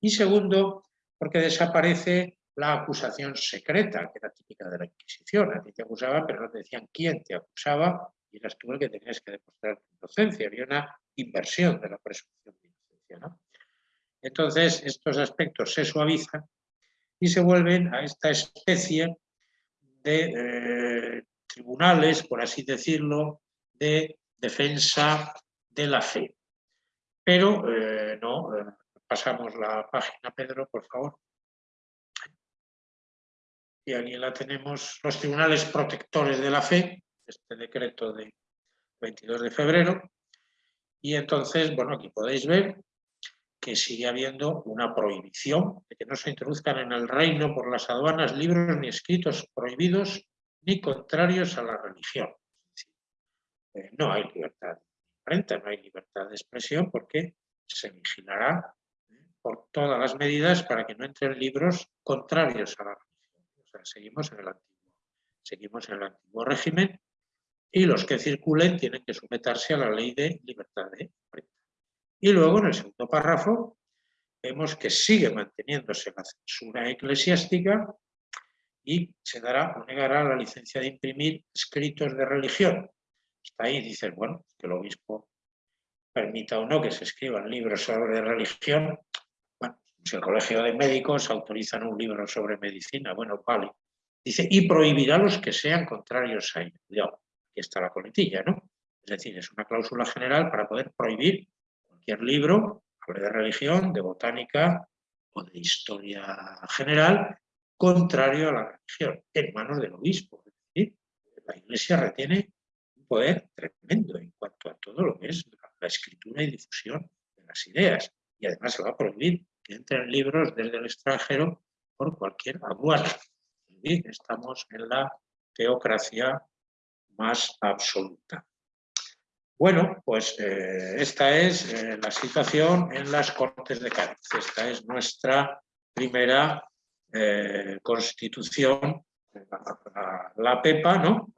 Y segundo, porque desaparece la acusación secreta, que era típica de la Inquisición. A ti te acusaban, pero no te decían quién te acusaba, y eras tú el que tenías que demostrar tu inocencia. Había una inversión de la presunción de inocencia. Entonces, estos aspectos se suavizan y se vuelven a esta especie de eh, tribunales, por así decirlo, de defensa de la fe. Pero eh, no, eh, pasamos la página, Pedro, por favor. Y aquí la tenemos, los tribunales protectores de la fe, este decreto de 22 de febrero, y entonces, bueno, aquí podéis ver que sigue habiendo una prohibición de que no se introduzcan en el reino por las aduanas libros ni escritos prohibidos ni contrarios a la religión. Eh, no hay libertad de no hay libertad de expresión porque se vigilará eh, por todas las medidas para que no entren libros contrarios a la religión. O sea, seguimos en el antiguo, seguimos en el antiguo régimen y los que circulen tienen que someterse a la ley de libertad de imprenta. Y luego, en el segundo párrafo, vemos que sigue manteniéndose la censura eclesiástica y se dará o negará la licencia de imprimir escritos de religión. Hasta ahí dices, bueno, que el obispo permita o no que se escriban libros sobre religión. Bueno, si el colegio de médicos autorizan un libro sobre medicina, bueno, vale. Dice, y prohibirá los que sean contrarios a ello está la coletilla, ¿no? Es decir, es una cláusula general para poder prohibir cualquier libro, hable de religión, de botánica o de historia general, contrario a la religión, en manos del obispo. Es decir, la Iglesia retiene un poder tremendo en cuanto a todo lo que es la escritura y difusión de las ideas. Y además se va a prohibir que entren libros desde el extranjero por cualquier aduana. Estamos en la teocracia más absoluta. Bueno, pues eh, esta es eh, la situación en las Cortes de Cádiz. Esta es nuestra primera eh, constitución, la, PEPA, ¿no?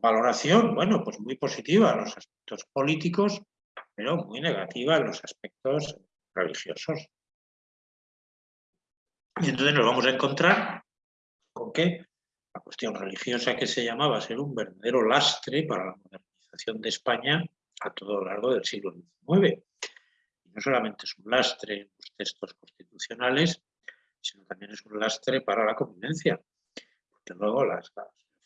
Valoración, bueno, pues muy positiva en los aspectos políticos, pero muy negativa en los aspectos religiosos. Y entonces nos vamos a encontrar con que la cuestión religiosa que se llamaba ser un verdadero lastre para la modernización de España a todo lo largo del siglo XIX. Y no solamente es un lastre en los textos constitucionales, sino también es un lastre para la convivencia. Porque luego las,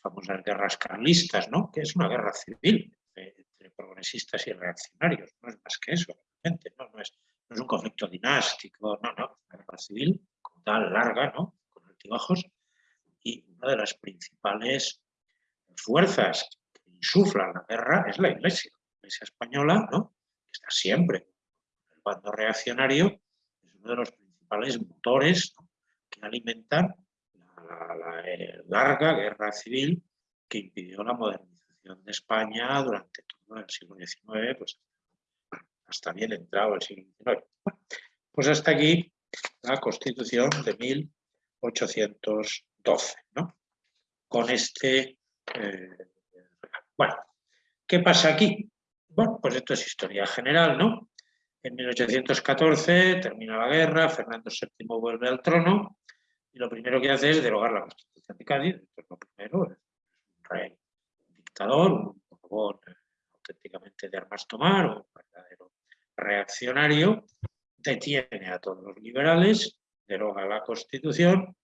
famosas guerras carlistas, ¿no? que es una guerra civil entre, progresistas y reaccionarios, no es más que eso, realmente, ¿no? Es, un conflicto dinástico, no, no, es una guerra civil como tal, larga, ¿no? con altibajos, y una de las principales fuerzas que insuflan la guerra es la Iglesia. La Iglesia española, ¿no? que está siempre el bando reaccionario, es uno de los principales motores que alimentan la, eh, larga guerra civil que impidió la modernización de España durante todo el siglo XIX, pues hasta bien entrado el siglo XIX. pues hasta aquí la Constitución de 1800 12, ¿no? Con este... Eh, bueno, ¿qué pasa aquí? Bueno, pues esto es historia general, ¿no? En 1814 termina la guerra, Fernando VII vuelve al trono y lo primero que hace es derogar la Constitución de Cádiz. Esto es lo primero, es un rey, un dictador, un poco auténticamente de armas tomar, un verdadero reaccionario, detiene a todos los liberales, deroga la Constitución,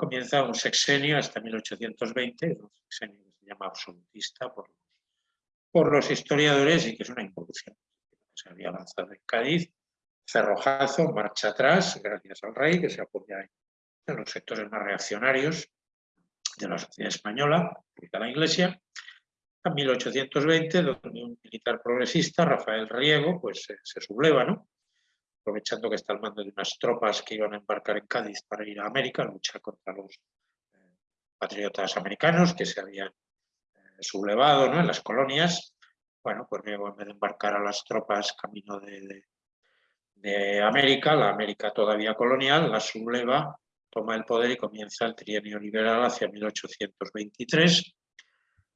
comienza un sexenio hasta 1820, un sexenio que se llama absolutista por, los historiadores y que es una involución. Se había avanzado en Cádiz, cerrojazo, marcha atrás, gracias al rey, que se apoya en los sectores más reaccionarios de la sociedad española, de la Iglesia, en 1820, donde un militar progresista, Rafael Riego, pues se, subleva, ¿no? Aprovechando que está al mando de unas tropas que iban a embarcar en Cádiz para ir a América, a luchar contra los eh, patriotas americanos que se habían eh, sublevado ¿no? en las colonias. Bueno, pues Riego en vez de embarcar a las tropas camino de, de América, la América todavía colonial, la subleva, toma el poder y comienza el trienio liberal hacia 1823,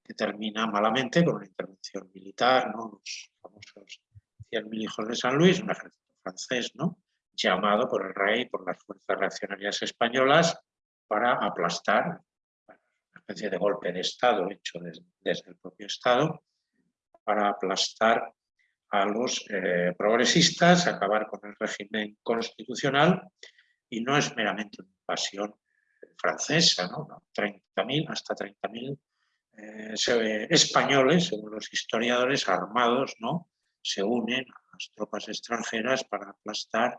que termina malamente con una intervención militar, ¿no? los famosos 100.000 hijos de San Luis, un ejército francés, ¿no? llamado por el rey, por las fuerzas reaccionarias españolas, para aplastar, una especie de golpe de Estado hecho desde, el propio Estado, para aplastar a los eh, progresistas, acabar con el régimen constitucional y no es meramente una invasión francesa, ¿no? 30.000 hasta 30.000 eh, españoles, según los historiadores, armados, ¿no? Se unen a las tropas extranjeras para aplastar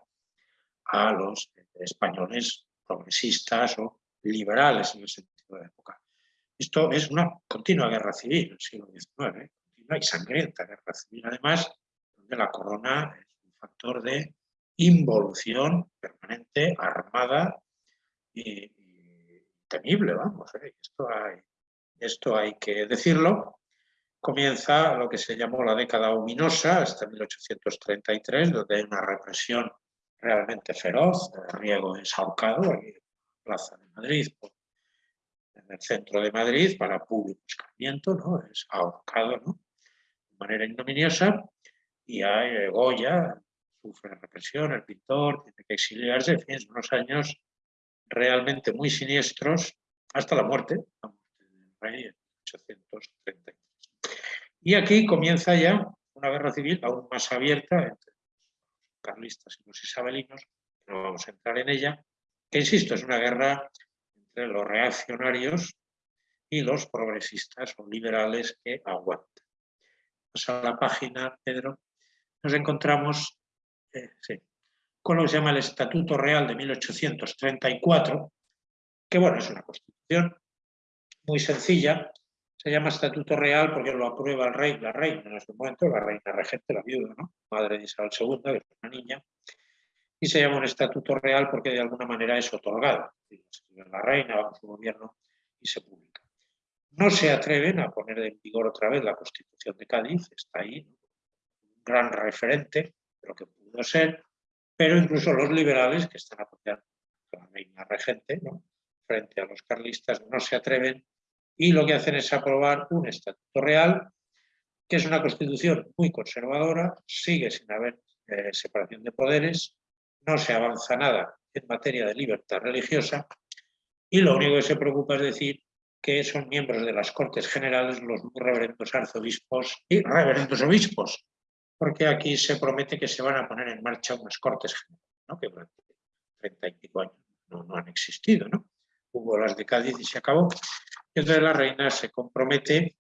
a los españoles progresistas o liberales en el sentido de época. Esto es una continua guerra civil el siglo XIX, continua y sangrienta guerra civil, además, donde la corona es un factor de involución permanente, armada y, temible, vamos. ¿eh? Esto hay que decirlo. Comienza lo que se llamó la década ominosa hasta 1833, donde hay una represión realmente feroz. Riego es ahorcado en la Plaza de Madrid, en el centro de Madrid, para público escarmiento, ¿no? es ahorcado de manera ignominiosa y hay eh, Goya, sufre represión, el pintor tiene que exiliarse, en fin, unos años realmente muy siniestros hasta la muerte, en 1833. Y aquí comienza ya una guerra civil aún más abierta entre los carlistas y los isabelinos, no vamos a entrar en ella, que insisto, es una guerra entre los reaccionarios y los progresistas o liberales que aguantan. Vamos a la página, Pedro nos encontramos eh, con lo que se llama el Estatuto Real de 1834, que bueno, es una constitución muy sencilla, se llama Estatuto Real porque lo aprueba el rey, la reina en ese momento, la reina regente, la viuda, ¿no? madre de Isabel II, que es una niña, y se llama un Estatuto Real porque de alguna manera es otorgado. La reina va su gobierno y se publica. No se atreven a poner en vigor otra vez la Constitución de Cádiz, está ahí, gran referente de lo que pudo ser, pero incluso los liberales que están apoyando a la reina regente, frente a los carlistas, no se atreven y lo que hacen es aprobar un estatuto real, que es una constitución muy conservadora, sigue sin haber eh, separación de poderes, no se avanza nada en materia de libertad religiosa y lo único que se preocupa es decir que son miembros de las Cortes Generales los reverendos arzobispos y reverendos obispos, porque aquí se promete que se van a poner en marcha unas cortes generales, que durante 30 y pico años no, han existido. ¿no? Hubo las de Cádiz y se acabó. Y entonces la reina se compromete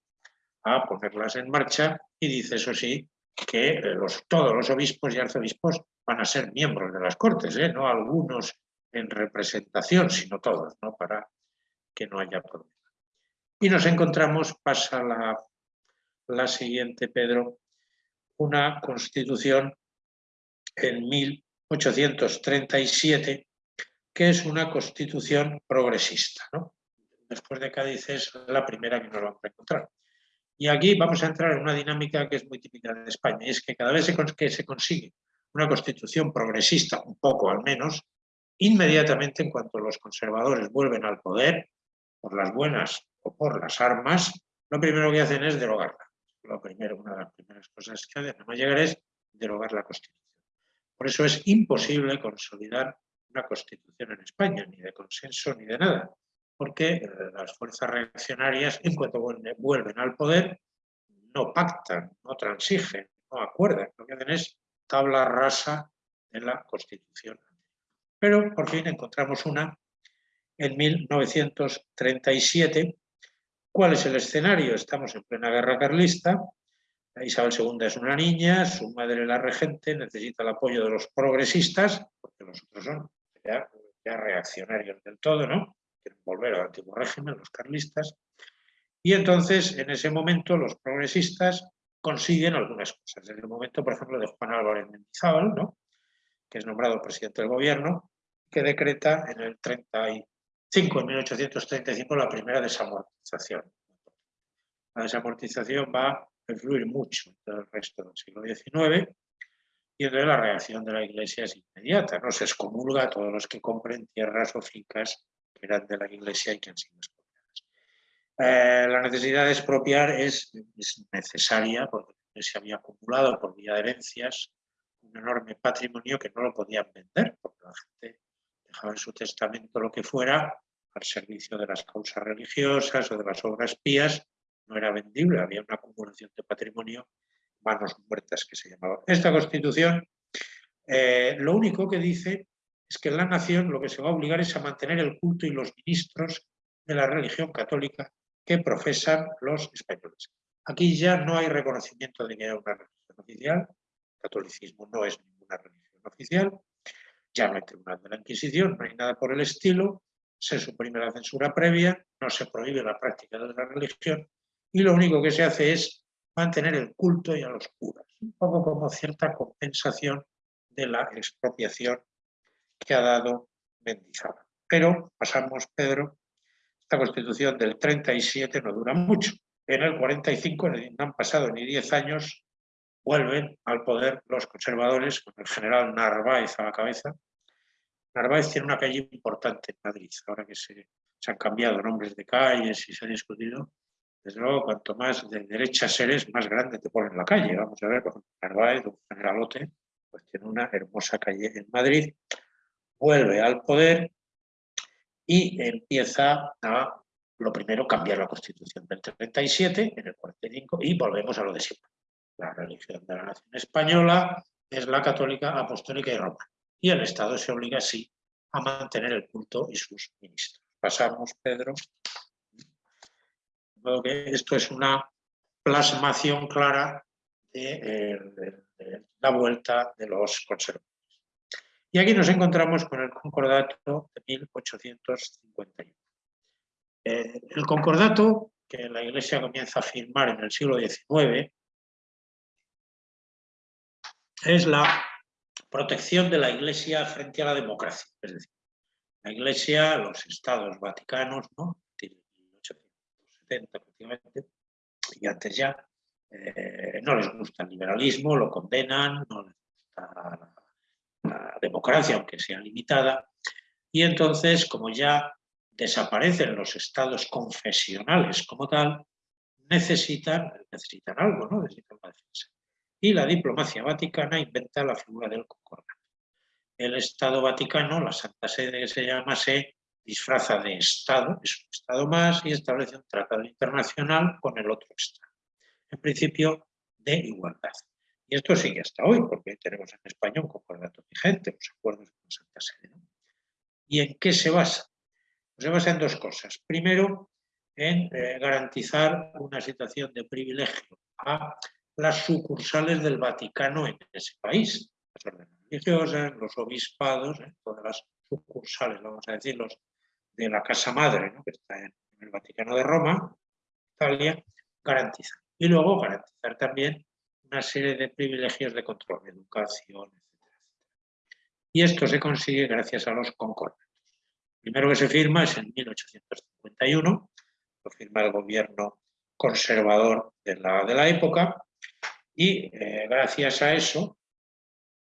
a ponerlas en marcha y dice, eso sí, que todos los obispos y arzobispos van a ser miembros de las cortes, ¿eh? no algunos en representación, sino todos, ¿no? para que no haya problema. Y nos encontramos, pasa la, la siguiente, Pedro, una constitución en 1837, que es una constitución progresista. Después de Cádiz es la primera que nos vamos a encontrar. Y aquí vamos a entrar en una dinámica que es muy típica de España, y es que cada vez que se consigue una constitución progresista, un poco al menos, inmediatamente en cuanto los conservadores vuelven al poder, por las buenas o por las armas, lo primero que hacen es derogarla lo primero, una de las primeras cosas que hacen a llegar es derogar la Constitución. Por eso es imposible consolidar una Constitución en España, ni de consenso ni de nada, porque eh, las fuerzas reaccionarias, en cuanto vuelven al poder, no pactan, no transigen, no acuerdan. Lo que hacen es tabla rasa en la Constitución. Pero por fin encontramos una en 1937. ¿Cuál es el escenario? Estamos en plena guerra carlista. Isabel II es una niña, su madre la regente, necesita el apoyo de los progresistas, porque los otros son ya, reaccionarios del todo, ¿no? Quieren volver al antiguo régimen, los carlistas. Y entonces, en ese momento, los progresistas consiguen algunas cosas. En el momento, por ejemplo, de Juan Álvarez Mendizábal, ¿no? que es nombrado presidente del gobierno, que decreta en el 35, en 1835, la primera desamortización. La desamortización va a influir mucho en el resto del siglo XIX y entonces la reacción de la Iglesia es inmediata. No se excomulga a todos los que compren tierras o fincas que eran de la Iglesia y que han sido expropiadas. Eh, la necesidad de expropiar es, es necesaria porque se había acumulado por vía de herencias un enorme patrimonio que no lo podían vender, porque la gente dejaba en su testamento lo que fuera al servicio de las causas religiosas o de las obras pías, no era vendible, había una acumulación de patrimonio, manos muertas que se llamaba. Esta constitución eh, lo único que dice es que la nación lo que se va a obligar es a mantener el culto y los ministros de la religión católica que profesan los españoles. Aquí ya no hay reconocimiento de que haya una religión oficial, catolicismo no es ninguna religión oficial, ya no hay tribunal de la Inquisición, no hay nada por el estilo, se suprime la censura previa, no se prohíbe la práctica de la religión y lo único que se hace es mantener el culto y a los curas, un poco como cierta compensación de la expropiación que ha dado Mendizábal. Pero pasamos, Pedro, esta constitución del 37 no dura mucho. En el 45 no han pasado ni 10 años vuelven al poder los conservadores, con el general Narváez a la cabeza. Narváez tiene una calle importante en Madrid, ahora que se, han cambiado nombres de calles y se ha discutido. Desde luego, cuanto más de derecha eres, más grande te ponen la calle. Vamos a ver, Narváez, un generalote, pues tiene una hermosa calle en Madrid. Vuelve al poder y empieza a, lo primero, cambiar la Constitución del 37, en el 45, y volvemos a lo de siempre la religión de la nación española es la católica, apostólica y romana. Y el Estado se obliga, sí, a mantener el culto y sus ministros. Pasamos, Pedro. esto es una plasmación clara eh, de, la vuelta de los conservadores. Y aquí nos encontramos con el concordato de 1851. Eh, el concordato que la Iglesia comienza a firmar en el siglo XIX es la protección de la Iglesia frente a la democracia. Es decir, la Iglesia, los estados vaticanos, ¿no? 1870 prácticamente, y antes ya, eh, no les gusta el liberalismo, lo condenan, no les gusta la democracia, aunque sea limitada, y entonces, como ya desaparecen los estados confesionales como tal, necesitan, necesitan algo, ¿no? necesitan la defensa y la diplomacia vaticana inventa la figura del concordato. El Estado Vaticano, la Santa Sede que se llama, se disfraza de Estado, es un Estado más y establece un tratado internacional con el otro Estado. En principio, de igualdad. Y esto sigue hasta hoy, porque tenemos en España un concordato vigente, los acuerdos con Santa Sede. ¿Y en qué se basa? Pues se basa en dos cosas. Primero, en eh, garantizar una situación de privilegio a las sucursales del Vaticano en ese país, las órdenes religiosas, los obispados, ¿eh? todas las sucursales, vamos a decir, de la Casa Madre, que está en, el Vaticano de Roma, Italia, garantizan. Y luego garantizar también una serie de privilegios de control, educación, etc. Y esto se consigue gracias a los concordatos. Primero que se firma es en 1851, lo firma el gobierno conservador de la, de la época, y eh, gracias a eso,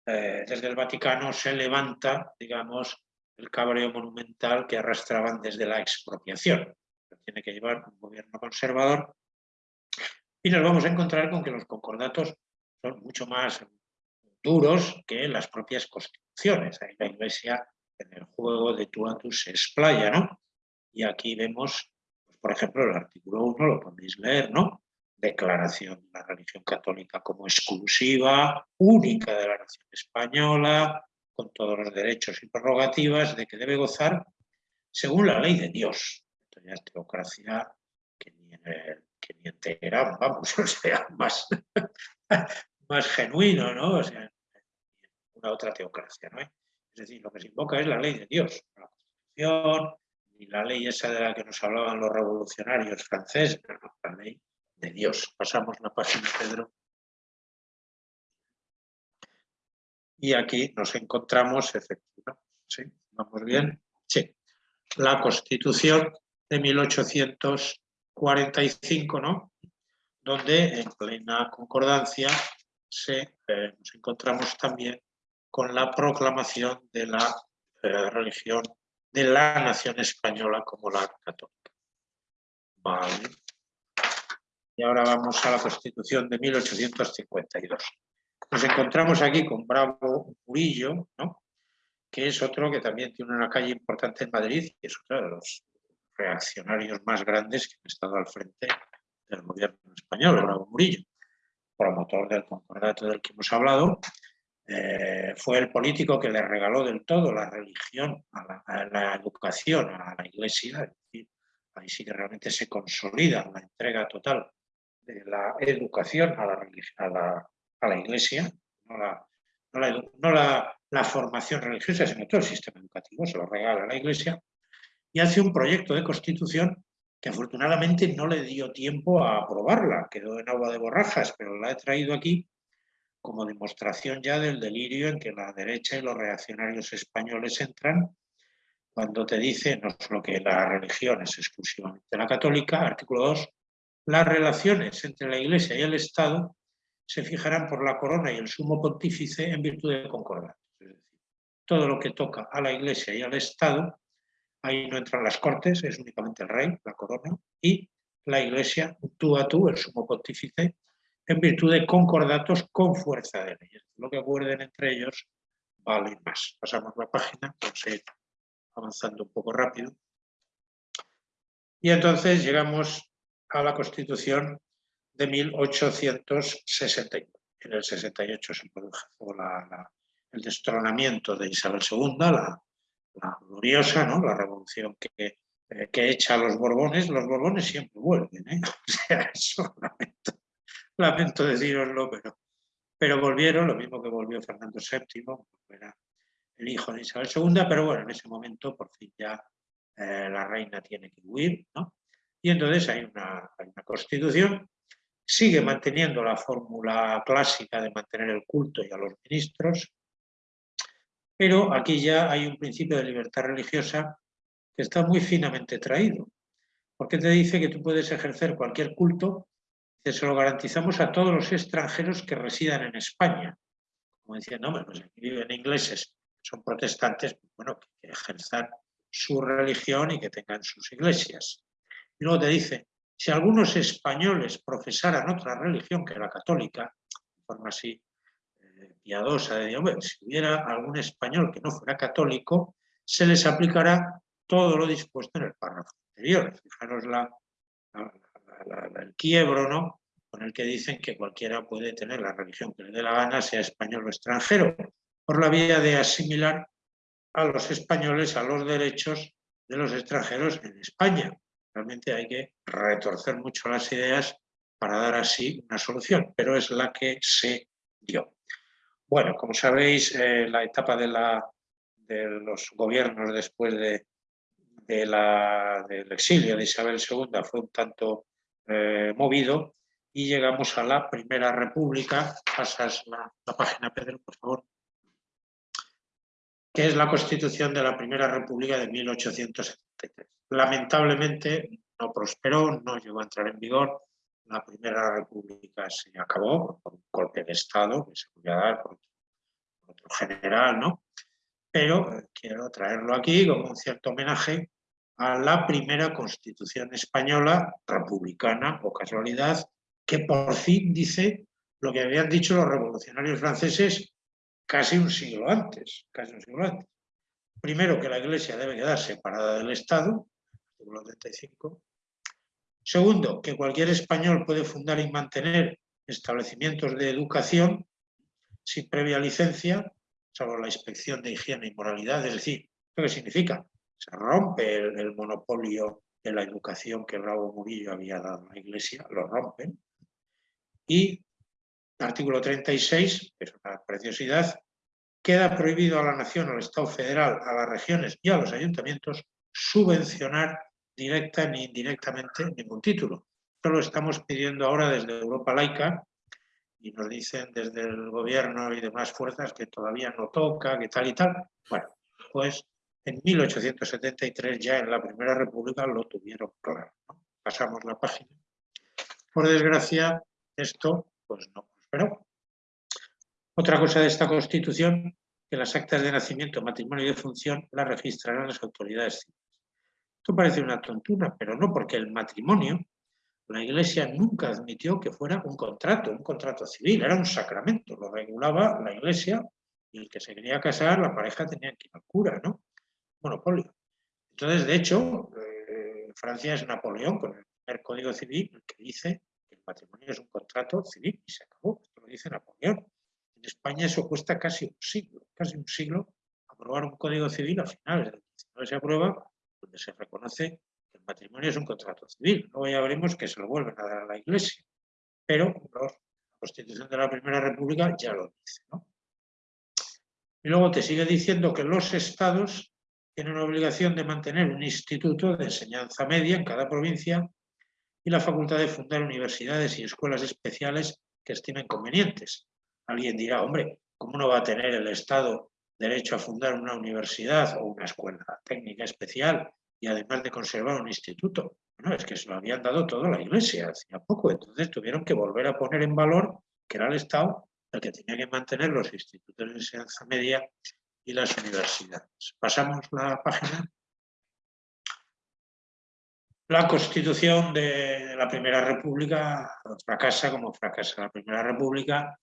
eh, desde el Vaticano se levanta, digamos, el cabreo monumental que arrastraban desde la expropiación. tiene que llevar un gobierno conservador. Y nos vamos a encontrar con que los concordatos son mucho más duros que las propias constituciones. Ahí la Iglesia en el juego de tú a tú se explaya, ¿no? Y aquí vemos, pues, por ejemplo, el artículo 1, lo podéis leer, ¿no? declaración de la religión católica como exclusiva, única de la nación española, con todos los derechos y prerrogativas de que debe gozar según la ley de Dios. Entonces, teocracia que ni en, que ni vamos, o sea, más, más genuino, ¿no? O sea, una otra teocracia, ¿no? Es decir, lo que se invoca es la ley de Dios, la Constitución, ni la ley esa de la que nos hablaban los revolucionarios franceses, la ley de Dios. Pasamos la página, Pedro. Y aquí nos encontramos, efectivamente, ¿sí? ¿Vamos bien? Sí. La Constitución de 1845, ¿no? Donde en plena concordancia se, eh, nos encontramos también con la proclamación de la eh, religión de la nación española como la católica. Vale. Y ahora vamos a la Constitución de 1852. Nos encontramos aquí con Bravo Murillo, ¿no? que es otro que también tiene una calle importante en Madrid y es otro de los reaccionarios más grandes que han estado al frente del gobierno español, Bravo Murillo, promotor del concordato del que hemos hablado, eh, fue el político que le regaló del todo la religión, a la, educación, a la iglesia, es decir, ahí sí que realmente se consolida la entrega total de la educación a la, a la, a la iglesia, no, la, no, la, la, formación religiosa, sino todo el sistema educativo, se lo regala a la iglesia, y hace un proyecto de constitución que afortunadamente no le dio tiempo a aprobarla, quedó en agua de borrajas, pero la he traído aquí como demostración ya del delirio en que la derecha y los reaccionarios españoles entran cuando te dice no solo que la religión es exclusivamente la católica, artículo 2, las relaciones entre la Iglesia y el Estado se fijarán por la corona y el sumo pontífice en virtud de concordato. Es decir, todo lo que toca a la Iglesia y al Estado, ahí no entran las cortes, es únicamente el rey, la corona, y la Iglesia, tú a tú, el sumo pontífice, en virtud de concordatos con fuerza de ley. Lo que acuerden entre ellos vale más. Pasamos la página, vamos a ir avanzando un poco rápido. Y entonces llegamos a la Constitución de 1861. En el 68 se produjo el destronamiento de Isabel II, la, gloriosa, ¿no? la revolución que, eh, que echa a los Borbones. Los Borbones siempre vuelven, ¿eh? o sea, eso lamento deciroslo, pero, pero volvieron, lo mismo que volvió Fernando VII, era el hijo de Isabel II, pero bueno, en ese momento por fin ya eh, la reina tiene que huir, ¿no? Y entonces hay una constitución, sigue manteniendo la fórmula clásica de mantener el culto y a los ministros, pero aquí ya hay un principio de libertad religiosa que está muy finamente traído, porque te dice que tú puedes ejercer cualquier culto se lo garantizamos a todos los extranjeros que residan en España. Como decía, no, pues aquí viven ingleses, son protestantes, pues bueno, que ejerzan su religión y que tengan sus iglesias. Y luego te dice, si algunos españoles profesaran otra religión que la católica, de forma así piadosa, de Dios, si hubiera algún español que no fuera católico, se les aplicará todo lo dispuesto en el párrafo anterior. Fijaros la, el quiebro, ¿no? con el que dicen que cualquiera puede tener la religión que le dé la gana, sea español o extranjero, por la vía de asimilar a los españoles a los derechos de los extranjeros en España. Realmente hay que retorcer mucho las ideas para dar así una solución, pero es la que se dio. Bueno, como sabéis, eh, la etapa de, la, de, los gobiernos después de, la, del exilio de Isabel II fue un tanto eh, movido y llegamos a la Primera República. Pasas la, página, Pedro, por favor. Que es la Constitución de la Primera República de 1873. Lamentablemente no prosperó, no llegó a entrar en vigor. La Primera República se acabó por un golpe de Estado que se podía dar por otro general, ¿no? Pero quiero traerlo aquí como un cierto homenaje a la primera Constitución española republicana, o casualidad, que por fin dice lo que habían dicho los revolucionarios franceses casi un siglo antes. Casi un siglo antes. Primero, que la Iglesia debe quedar separada del Estado, artículo 35. Segundo, que cualquier español puede fundar y mantener establecimientos de educación sin previa licencia salvo la inspección de higiene y moralidad. Es decir, ¿esto qué significa? Se rompe el, monopolio de la educación que Bravo Murillo había dado a la Iglesia, lo rompen. Y artículo 36, que es una preciosidad, queda prohibido a la nación, al Estado federal, a las regiones y a los ayuntamientos subvencionar directa ni indirectamente ningún título. Esto lo estamos pidiendo ahora desde Europa Laica y nos dicen desde el gobierno y demás fuerzas que todavía no toca, que tal y tal. Bueno, pues en 1873 ya en la Primera República lo tuvieron claro. Pasamos la página. Por desgracia, esto pues no prosperó. Otra cosa de esta Constitución, que las actas de nacimiento, matrimonio y de función las registrarán las autoridades. Esto parece una tontuna, pero no porque el matrimonio, la Iglesia nunca admitió que fuera un contrato, un contrato civil, era un sacramento, lo regulaba la Iglesia y el que se quería casar, la pareja tenía que ir al cura, ¿no? Monopolio. Entonces, de hecho, eh, Francia es Napoleón con el primer Código Civil que dice que el matrimonio es un contrato civil y se acabó. Esto lo dice Napoleón. En España eso cuesta casi un siglo, casi un siglo aprobar un Código Civil a finales del 19 se aprueba donde se reconoce que el matrimonio es un contrato civil. Luego ya veremos que se lo vuelven a dar a la Iglesia. Pero la Constitución de la Primera República ya lo dice. Y luego te sigue diciendo que los estados tienen la obligación de mantener un instituto de enseñanza media en cada provincia y la facultad de fundar universidades y escuelas especiales que estimen convenientes. Alguien dirá, hombre, ¿cómo no va a tener el Estado derecho a fundar una universidad o una escuela técnica especial y además de conservar un instituto. Bueno, es que se lo habían dado todo la Iglesia hacía poco, entonces tuvieron que volver a poner en valor que era el Estado el que tenía que mantener los institutos de enseñanza media y las universidades. Pasamos la página. La constitución de la Primera República fracasa como fracasa la Primera República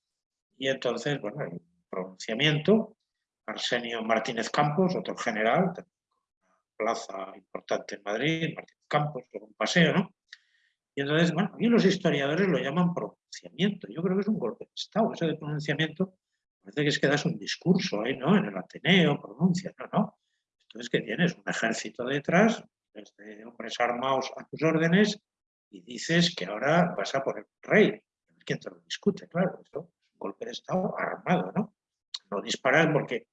y entonces, bueno, hay un pronunciamiento Arsenio Martínez Campos, otro general, una plaza importante en Madrid, Martínez Campos, un paseo, ¿no? Y entonces, bueno, y los historiadores lo llaman pronunciamiento. Yo creo que es un golpe de Estado. Eso de pronunciamiento parece que es que das un discurso ahí, ¿no? En el Ateneo, pronuncia, no. Entonces, que tienes un ejército detrás, de hombres armados a tus órdenes, y dices que ahora vas a poner rey. ¿Quién te lo discute? Claro, esto es un golpe de Estado armado, ¿no? No disparar porque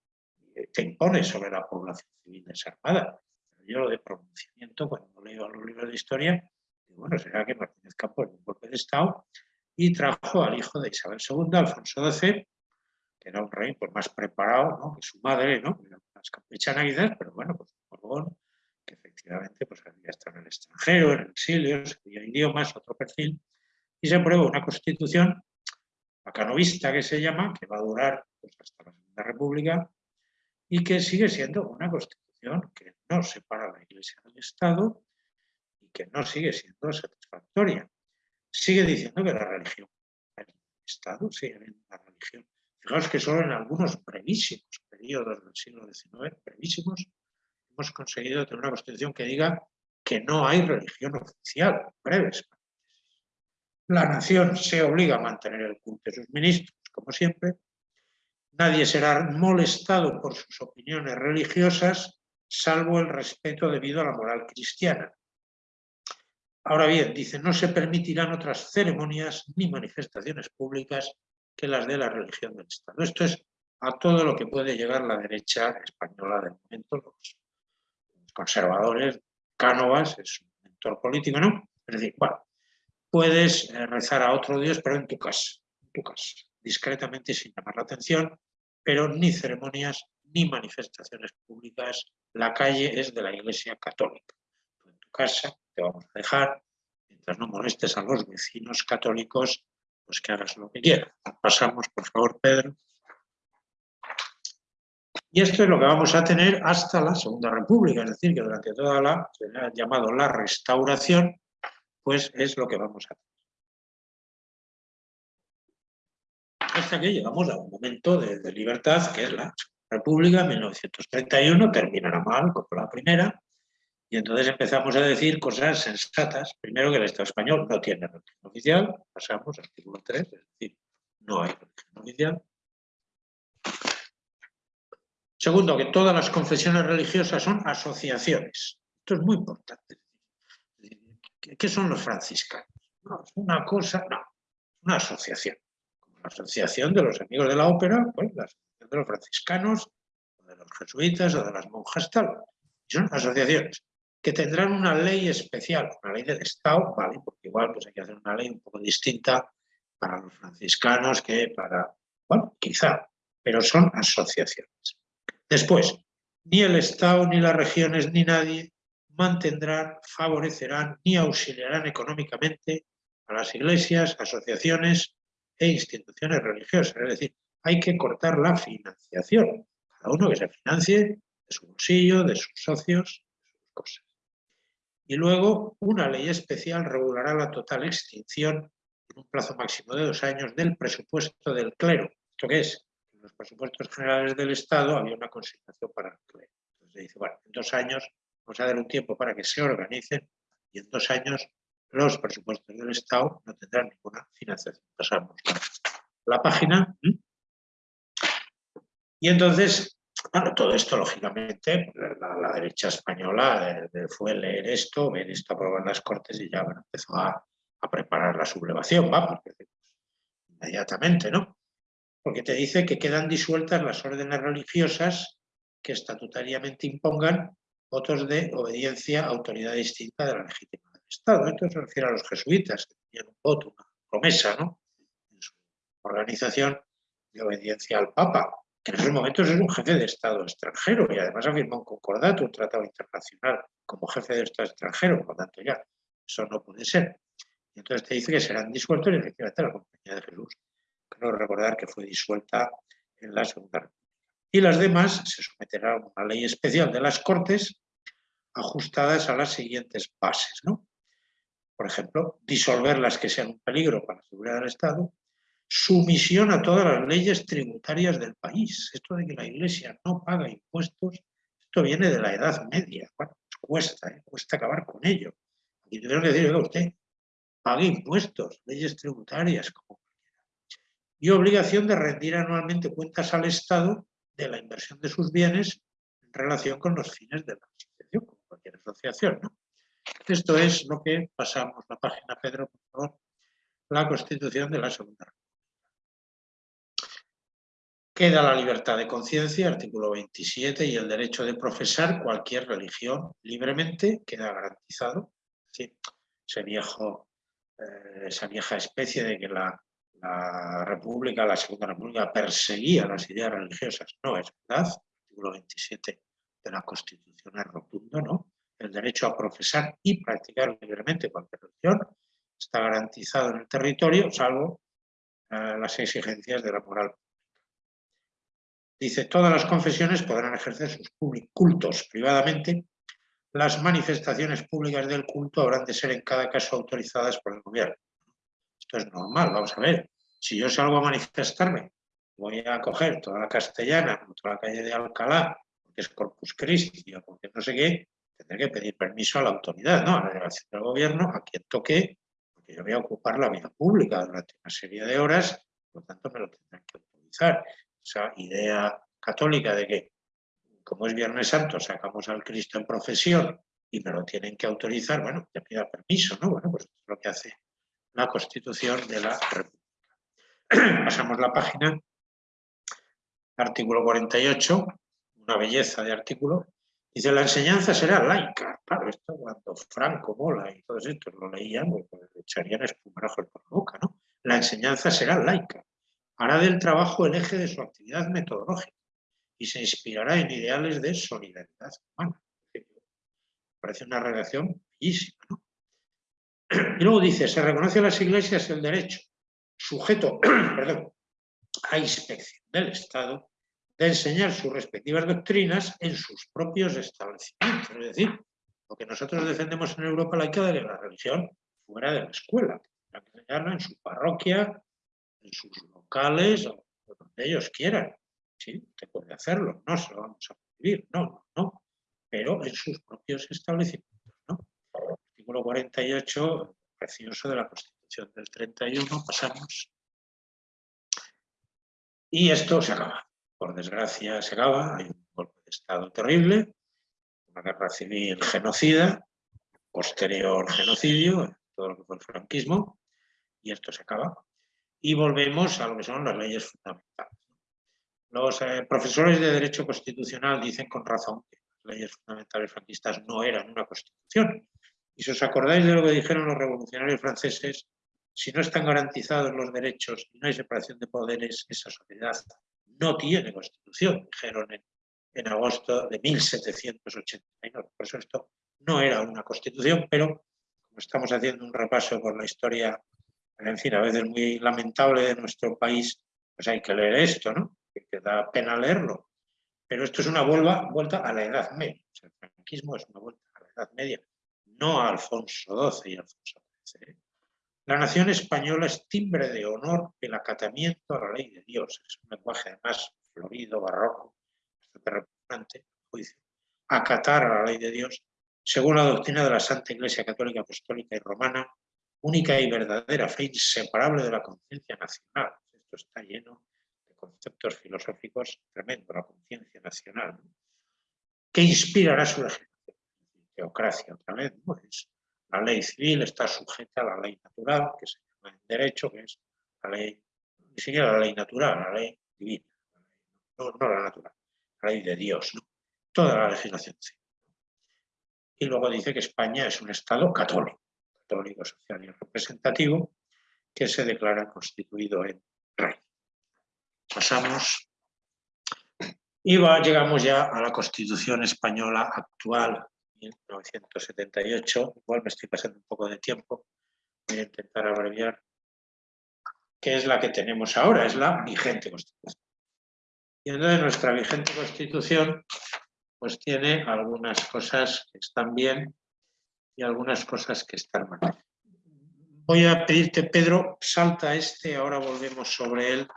te impone sobre la población civil desarmada. Yo lo de pronunciamiento, cuando leo los libros de historia, bueno, será que Martínez Campos un golpe de Estado y trajo al hijo de Isabel II, Alfonso XII, que era un rey pues, más preparado que su madre, ¿no? más campechana quizás, pero bueno, pues un Borbón, que efectivamente pues, había estado en el extranjero, en el exilio, sabía idiomas, otro perfil, y se aprueba una constitución acanovista que se llama, que va a durar pues, hasta la Segunda República, y que sigue siendo una constitución que no separa la Iglesia del Estado y que no sigue siendo satisfactoria. Sigue diciendo que la religión, el Estado sigue habiendo una religión. Fijaos que solo en algunos brevísimos periodos del siglo XIX, brevísimos, hemos conseguido tener una constitución que diga que no hay religión oficial, breves. La nación se obliga a mantener el culto de sus ministros, como siempre, Nadie será molestado por sus opiniones religiosas, salvo el respeto debido a la moral cristiana. Ahora bien, dice, no se permitirán otras ceremonias ni manifestaciones públicas que las de la religión del Estado. Esto es a todo lo que puede llegar la derecha española del momento, los conservadores, Cánovas, es un mentor político, ¿no? Es decir, bueno, puedes eh, rezar a otro Dios, pero en tu casa, en tu casa discretamente sin llamar la atención, pero ni ceremonias ni manifestaciones públicas. La calle es de la Iglesia Católica. en tu casa te vamos a dejar, mientras no molestes a los vecinos católicos, pues que hagas lo que quieras. Pasamos, por favor, Pedro. Y esto es lo que vamos a tener hasta la Segunda República, es decir, que durante toda la, se ha llamado la restauración, pues es lo que vamos a tener. Hasta que llegamos a un momento de, libertad, que es la República, 1931, terminará mal como la primera, y entonces empezamos a decir cosas sensatas. Primero que el Estado español no tiene religión oficial, pasamos al artículo 3, es decir, no hay religión oficial. Segundo, que todas las confesiones religiosas son asociaciones. Esto es muy importante. ¿Qué son los franciscanos? No, es una cosa, no, una asociación. Asociación de los amigos de la ópera, pues la asociación de los franciscanos, o de los jesuitas, o de las monjas, tal. son asociaciones que tendrán una ley especial, una ley del Estado, ¿vale? Porque igual pues hay que hacer una ley un poco distinta para los franciscanos que para, bueno, quizá, pero son asociaciones. Después, ni el Estado, ni las regiones, ni nadie mantendrán, favorecerán ni auxiliarán económicamente a las iglesias, asociaciones e instituciones religiosas. Es decir, hay que cortar la financiación. Cada uno que se financie de su bolsillo, de sus socios, de sus cosas. Y luego, una ley especial regulará la total extinción en un plazo máximo de dos años del presupuesto del clero. ¿Esto qué es? En los presupuestos generales del Estado había una consignación para el clero. Entonces dice, bueno, en dos años vamos a dar un tiempo para que se organicen y en dos años los presupuestos del Estado no tendrán ninguna financiación. Pasamos la página. Y entonces, bueno, todo esto, lógicamente, la, derecha española eh, fue leer esto, ver esto aprobado en las Cortes y ya empezó a, preparar la sublevación, va, inmediatamente, ¿no? Porque te dice que quedan disueltas las órdenes religiosas que estatutariamente impongan votos de obediencia a autoridad distinta de la legítima Estado. Esto se refiere a los jesuitas, que tenían un voto, una promesa, ¿no? En su organización de obediencia al Papa, que en esos momentos es un jefe de Estado extranjero y además ha firmado un concordato, un tratado internacional como jefe de Estado extranjero, por lo tanto ya eso no puede ser. Y entonces te dice que serán disueltos y efectivamente la Compañía de Jesús. Creo recordar que fue disuelta en la Segunda República y las demás se someterán a una ley especial de las Cortes ajustadas a las siguientes bases. ¿no? Por ejemplo, disolver las que sean un peligro para la seguridad del Estado, sumisión a todas las leyes tributarias del país. Esto de que la Iglesia no paga impuestos, esto viene de la Edad Media. Bueno, pues cuesta, ¿eh? cuesta acabar con ello. Y tuvieron que decir, usted, pague impuestos, leyes tributarias, como Y obligación de rendir anualmente cuentas al Estado de la inversión de sus bienes en relación con los fines de la asociación, como cualquier asociación. ¿no? Esto es lo que pasamos, la página Pedro, por favor, la Constitución de la Segunda República. Queda la libertad de conciencia, artículo 27, y el derecho de profesar cualquier religión libremente queda garantizado. ese viejo, eh, esa vieja especie de que la la República, la Segunda República, perseguía las ideas religiosas. No es verdad. Artículo 27 de la Constitución es rotundo, ¿no? El derecho a profesar y practicar libremente cualquier religión está garantizado en el territorio, salvo eh, las exigencias de la moral. Dice, todas las confesiones podrán ejercer sus cultos privadamente. Las manifestaciones públicas del culto habrán de ser en cada caso autorizadas por el gobierno. Esto es normal, vamos a ver. Si yo salgo a manifestarme, voy a coger toda la castellana, toda la calle de Alcalá, porque es Corpus Christi o porque no sé qué, tendré que pedir permiso a la autoridad, ¿no? a la delegación del gobierno, a quien toque, porque yo voy a ocupar la vida pública durante una serie de horas, por lo tanto me lo tendrán que autorizar. Esa idea católica de que, como es Viernes Santo, sacamos al Cristo en profesión y me lo tienen que autorizar, bueno, te pida permiso, ¿no? Bueno, pues es lo que hace la Constitución de la República. Pasamos la página. Artículo 48, una belleza de artículo. Dice, la enseñanza será laica. Claro, esto cuando Franco, Mola y todos estos lo leían, pues, pues echarían espumarajo por la boca, ¿no? La enseñanza será laica. Hará del trabajo el eje de su actividad metodológica y se inspirará en ideales de solidaridad humana. Parece una relación bellísima, ¿no? Y luego dice, se reconoce a las iglesias el derecho sujeto perdón, a inspección del Estado de enseñar sus respectivas doctrinas en sus propios establecimientos. Es decir, lo que nosotros defendemos en Europa laica de la religión fuera de la escuela, enseñarla en su parroquia, en sus locales, o donde ellos quieran. Sí, puede hacerlo, no se lo vamos a prohibir, no, no, no, pero en sus propios establecimientos. ¿no? Artículo 48, precioso de la Constitución del 31, pasamos. Y esto se acaba. Por desgracia se acaba, hay un golpe de Estado terrible, una guerra civil genocida, posterior genocidio, todo lo que fue el franquismo, y esto se acaba. Y volvemos a lo que son las leyes fundamentales. Los eh, profesores de Derecho Constitucional dicen con razón que las leyes fundamentales franquistas no eran una constitución. Y si os acordáis de lo que dijeron los revolucionarios franceses, si no están garantizados los derechos y no hay separación de poderes, esa sociedad no tiene constitución, dijeron en, agosto de 1789. Por eso esto no era una constitución, pero como estamos haciendo un repaso por la historia, en fin, a veces muy lamentable de nuestro país, pues hay que leer esto, ¿no? Que, da pena leerlo. Pero esto es una vuelta, a la Edad Media. el franquismo es una vuelta a la Edad Media, no a Alfonso XII y Alfonso XIII. La nación española es timbre de honor el acatamiento a la ley de Dios. Es un lenguaje además florido, barroco, bastante repugnante, juicio. Acatar a la ley de Dios según la doctrina de la Santa Iglesia Católica Apostólica y Romana, única y verdadera fe inseparable de la conciencia nacional. Esto está lleno de conceptos filosóficos tremendos, la conciencia nacional. ¿Qué inspirará su legislación? Teocracia, otra vez. La ley civil está sujeta a la ley natural, que se llama en derecho, que es la ley, ni siquiera la ley natural, la ley divina, no, no la natural, la ley de Dios, ¿no? toda la legislación civil y luego dice que España es un Estado católico, católico, social y representativo, que se declara constituido en rey. Pasamos y llegamos ya a la Constitución Española actual, 1978, igual me estoy pasando un poco de tiempo, voy a intentar abreviar, que es la que tenemos ahora, es la vigente Constitución. Y entonces nuestra vigente Constitución pues tiene algunas cosas que están bien y algunas cosas que están mal. Voy a pedirte, Pedro, salta este, ahora volvemos sobre él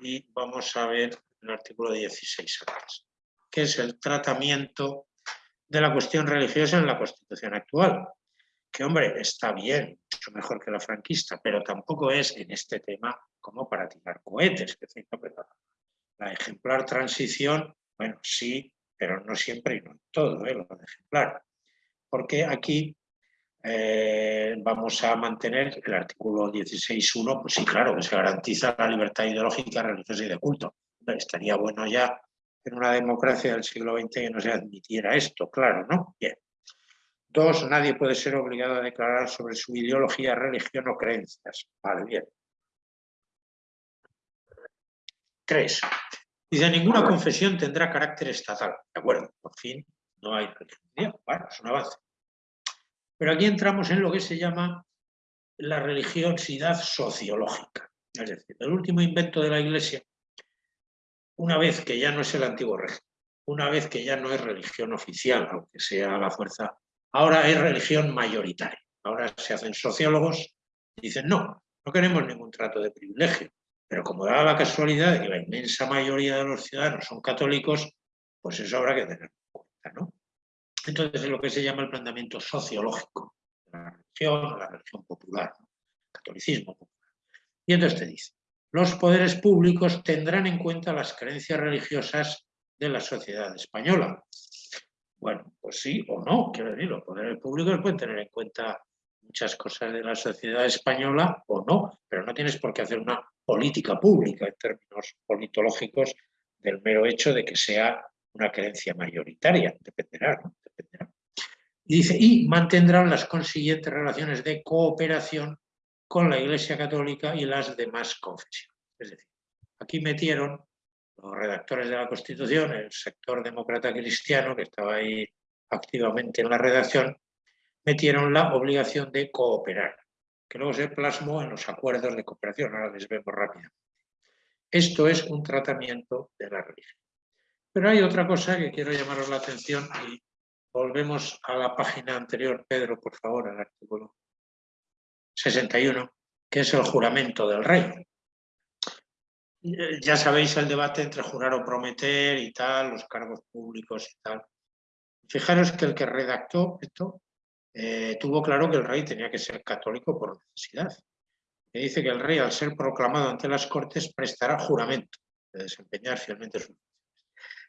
y vamos a ver el artículo 16 antes, que es el tratamiento de la cuestión religiosa en la Constitución actual. Que, hombre, está bien, mucho mejor que la franquista, pero tampoco es en este tema como para tirar cohetes. Que la ejemplar transición bueno, sí, pero no siempre y no en todo, ¿eh? lo ejemplar. Porque aquí eh, vamos a mantener el artículo 16.1, pues sí, claro, que se garantiza la libertad ideológica, religiosa y de culto. Estaría bueno ya en una democracia del siglo XX que no se admitiera esto, claro, ¿no? Bien. Dos, nadie puede ser obligado a declarar sobre su ideología, religión o creencias. Vale, bien. Tres, Dice, ninguna confesión tendrá carácter estatal. De acuerdo, por fin no hay religión. Bueno, es un avance. Pero aquí entramos en lo que se llama la religiosidad sociológica. Es decir, el último invento de la Iglesia, una vez que ya no es el antiguo régimen, una vez que ya no es religión oficial, aunque sea la fuerza, ahora es religión mayoritaria. Ahora se hacen sociólogos y dicen, no, no queremos ningún trato de privilegio. Pero como da la casualidad de que la inmensa mayoría de los ciudadanos son católicos, pues eso habrá que tener en cuenta. ¿no? Entonces es lo que se llama el planteamiento sociológico de la religión, la religión popular, catolicismo popular. Y entonces te dice, los poderes públicos tendrán en cuenta las creencias religiosas de la sociedad española. Bueno, pues sí o no, quiero decir, los poderes públicos pueden tener en cuenta muchas cosas de la sociedad española o no, pero no tienes por qué hacer una política pública en términos politológicos del mero hecho de que sea una creencia mayoritaria, dependerá, ¿no? dependerá. Y dice, y mantendrán las consiguientes relaciones de cooperación con la Iglesia Católica y las demás confesiones. Es decir, aquí metieron los redactores de la Constitución, el sector demócrata cristiano que estaba ahí activamente en la redacción, metieron la obligación de cooperar, que luego se plasmó en los acuerdos de cooperación, ahora les vemos rápido. Esto es un tratamiento de la religión. Pero hay otra cosa que quiero llamaros la atención y volvemos a la página anterior, Pedro, por favor, al artículo 61, que es el juramento del rey. Ya sabéis el debate entre jurar o prometer y tal, los cargos públicos y tal. Fijaros que el que redactó esto eh, tuvo claro que el rey tenía que ser católico por necesidad. Y dice que el rey, al ser proclamado ante las Cortes, prestará juramento. de desempeñar fielmente sus funciones.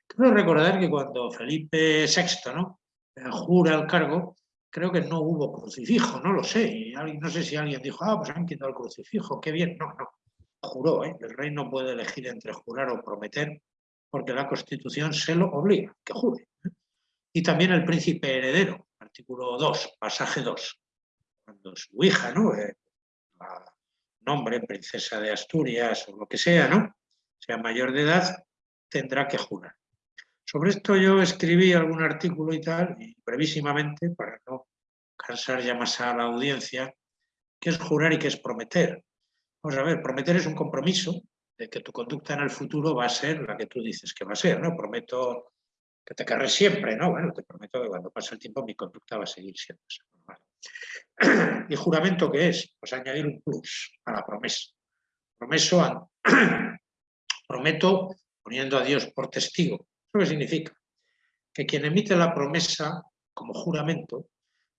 Quiero recordar que cuando Felipe VI ¿no? Eh, jura el cargo, creo que no hubo crucifijo, no lo sé. No sé si alguien dijo, ah, pues han quitado el crucifijo, qué bien. No, no, juró. ¿eh? El rey no puede elegir entre jurar o prometer porque la Constitución se lo obliga, que jure. ¿eh? Y también el príncipe heredero, artículo 2, pasaje 2. Cuando su hija, ¿no? Eh, nombre, princesa de Asturias o lo que sea, ¿no? Sea mayor de edad, tendrá que jurar. Sobre esto yo escribí algún artículo y tal, y brevísimamente, para no cansar ya más a la audiencia, qué es jurar y qué es prometer. Vamos a ver, prometer es un compromiso de que tu conducta en el futuro va a ser la que tú dices que va a ser, ¿no? Prometo que te carres siempre, ¿no? Bueno, te prometo que cuando pase el tiempo mi conducta va a seguir siendo esa. ¿Y juramento qué es? Pues añadir un plus a la promesa. Promeso prometo poniendo a Dios por testigo. ¿Eso qué significa? Que quien emite la promesa como juramento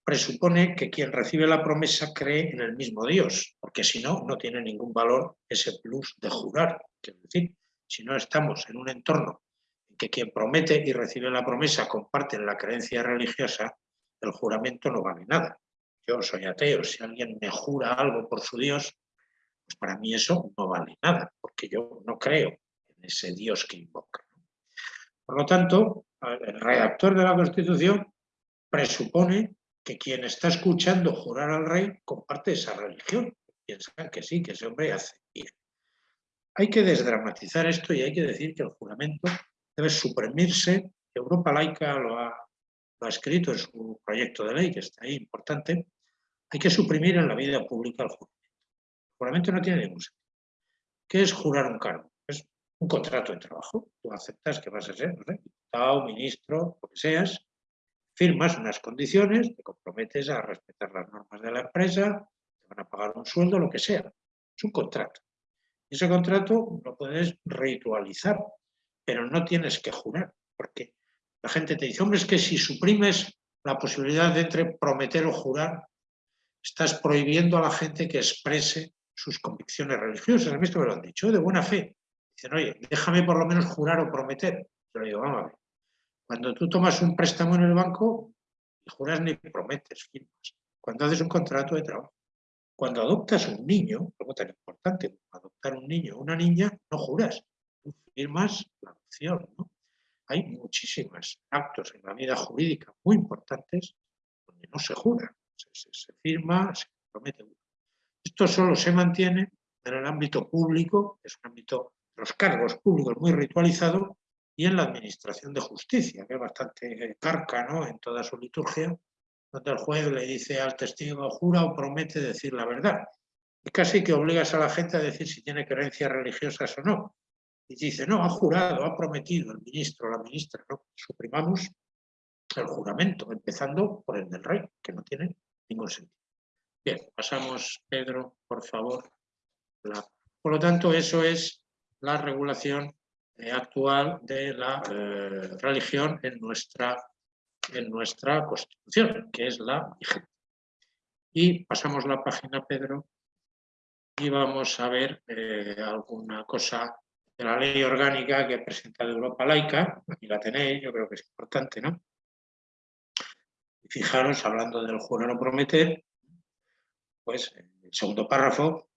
presupone que quien recibe la promesa cree en el mismo Dios, porque si no, no tiene ningún valor ese plus de jurar. Es decir, si no estamos en un entorno en que quien promete y recibe la promesa comparten la creencia religiosa, el juramento no vale nada. Yo soy ateo, si alguien me jura algo por su Dios, pues para mí eso no vale nada, porque yo no creo en ese Dios que invoca. Por lo tanto, el redactor de la Constitución presupone que quien está escuchando jurar al rey comparte esa religión. Piensan que sí, que ese hombre hace bien. Hay que desdramatizar esto y hay que decir que el juramento debe suprimirse. Europa laica lo ha, escrito en su proyecto de ley, que está ahí importante. Hay que suprimir en la vida pública el juramento. El juramento no tiene ningún sentido. ¿Qué es jurar un cargo? Un contrato de trabajo. Tú aceptas que vas a ser diputado, ministro, lo que seas, firmas unas condiciones, te comprometes a respetar las normas de la empresa, te van a pagar un sueldo, lo que sea. Es un contrato. Ese contrato lo puedes ritualizar, pero no tienes que jurar, porque la gente te dice, hombre, es que si suprimes la posibilidad de entre prometer o jurar, estás prohibiendo a la gente que exprese sus convicciones religiosas. A mí esto me lo han dicho, de buena fe. Dicen, oye, déjame por lo menos jurar o prometer. Yo le digo, vamos a ver, cuando tú tomas un préstamo en el banco, ni juras ni prometes, firmas. Cuando haces un contrato de trabajo. Cuando adoptas un niño, algo tan importante, adoptar un niño o una niña, no juras, tú firmas la adopción. Hay muchísimos actos en la vida jurídica muy importantes donde no se jura, se, firma, se promete. Esto solo se mantiene en el ámbito público, es un ámbito los cargos públicos muy ritualizado, y en la administración de justicia, que es bastante carca ¿no? en toda su liturgia, donde el juez le dice al testigo, jura o promete decir la verdad. Y casi que obligas a la gente a decir si tiene creencias religiosas o no. Y dice, no, ha jurado, ha prometido el ministro o la ministra. No, suprimamos el juramento, empezando por el del rey, que no tiene ningún sentido. Bien, pasamos, Pedro, por favor. Por lo tanto, eso es la regulación eh, actual de la eh, religión en nuestra, en nuestra Constitución, que es la vigente. Y pasamos la página, Pedro, y vamos a ver eh, alguna cosa de la ley orgánica que ha presentado Europa Laica, aquí la tenéis, yo creo que es importante, ¿no? Y fijaros, hablando del jurar o prometer, pues el segundo párrafo,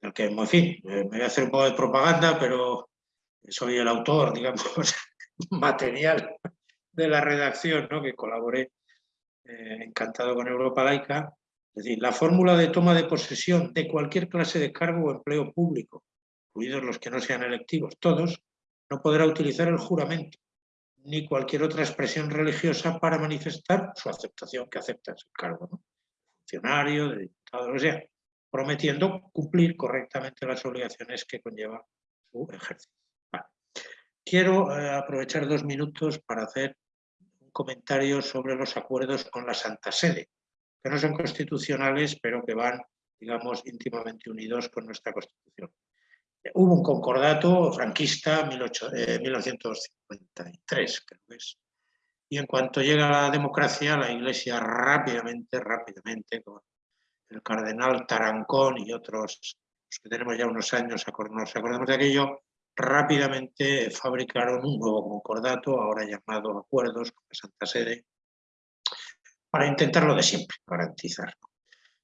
del que, en fin, me voy a hacer un poco de propaganda, pero soy el autor, digamos, material de la redacción, ¿no? que colaboré eh, encantado con Europa Laica. Es decir, la fórmula de toma de posesión de cualquier clase de cargo o empleo público, incluidos los que no sean electivos, todos, no podrá utilizar el juramento ni cualquier otra expresión religiosa para manifestar su aceptación, que aceptas el cargo, ¿no? funcionario, de diputado, lo que sea, prometiendo cumplir correctamente las obligaciones que conlleva su ejercicio. Quiero eh, aprovechar dos minutos para hacer un comentario sobre los acuerdos con la Santa Sede, que no son constitucionales, pero que van, digamos, íntimamente unidos con nuestra Constitución. Hubo un concordato franquista en 1953, creo que es. Y en cuanto llega la democracia, la Iglesia rápidamente, rápidamente, con el cardenal Tarancón y otros, los que tenemos ya unos años, nos acordamos de aquello, rápidamente fabricaron un nuevo concordato, ahora llamado acuerdos con la Santa Sede, para intentar lo de siempre, garantizar.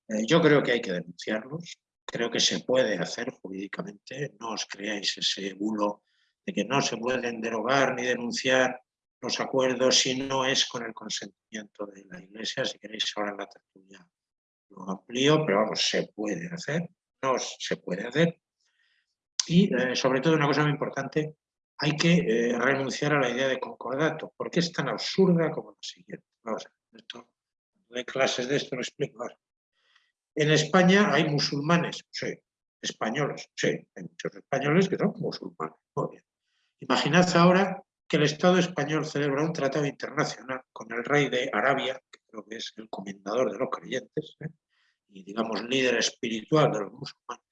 Eh, yo creo que hay que denunciarlos, creo que se puede hacer jurídicamente, no os creáis ese bulo de que no se pueden derogar ni denunciar los acuerdos si no es con el consentimiento de la Iglesia, si queréis ahora en la tertulia lo amplío, pero vamos, se puede hacer, no se puede hacer. Y eh, sobre todo una cosa muy importante, hay que eh, renunciar a la idea de concordato, porque es tan absurda como la siguiente. Vamos a ver, esto, de clases de esto lo explico ahora. En España hay musulmanes, sí, españoles, sí, hay muchos españoles que son musulmanes, muy. Imaginad ahora que el Estado español celebra un tratado internacional con el rey de Arabia, que creo que es el comendador de los creyentes, ¿eh? Y digamos líder espiritual de los musulmanes,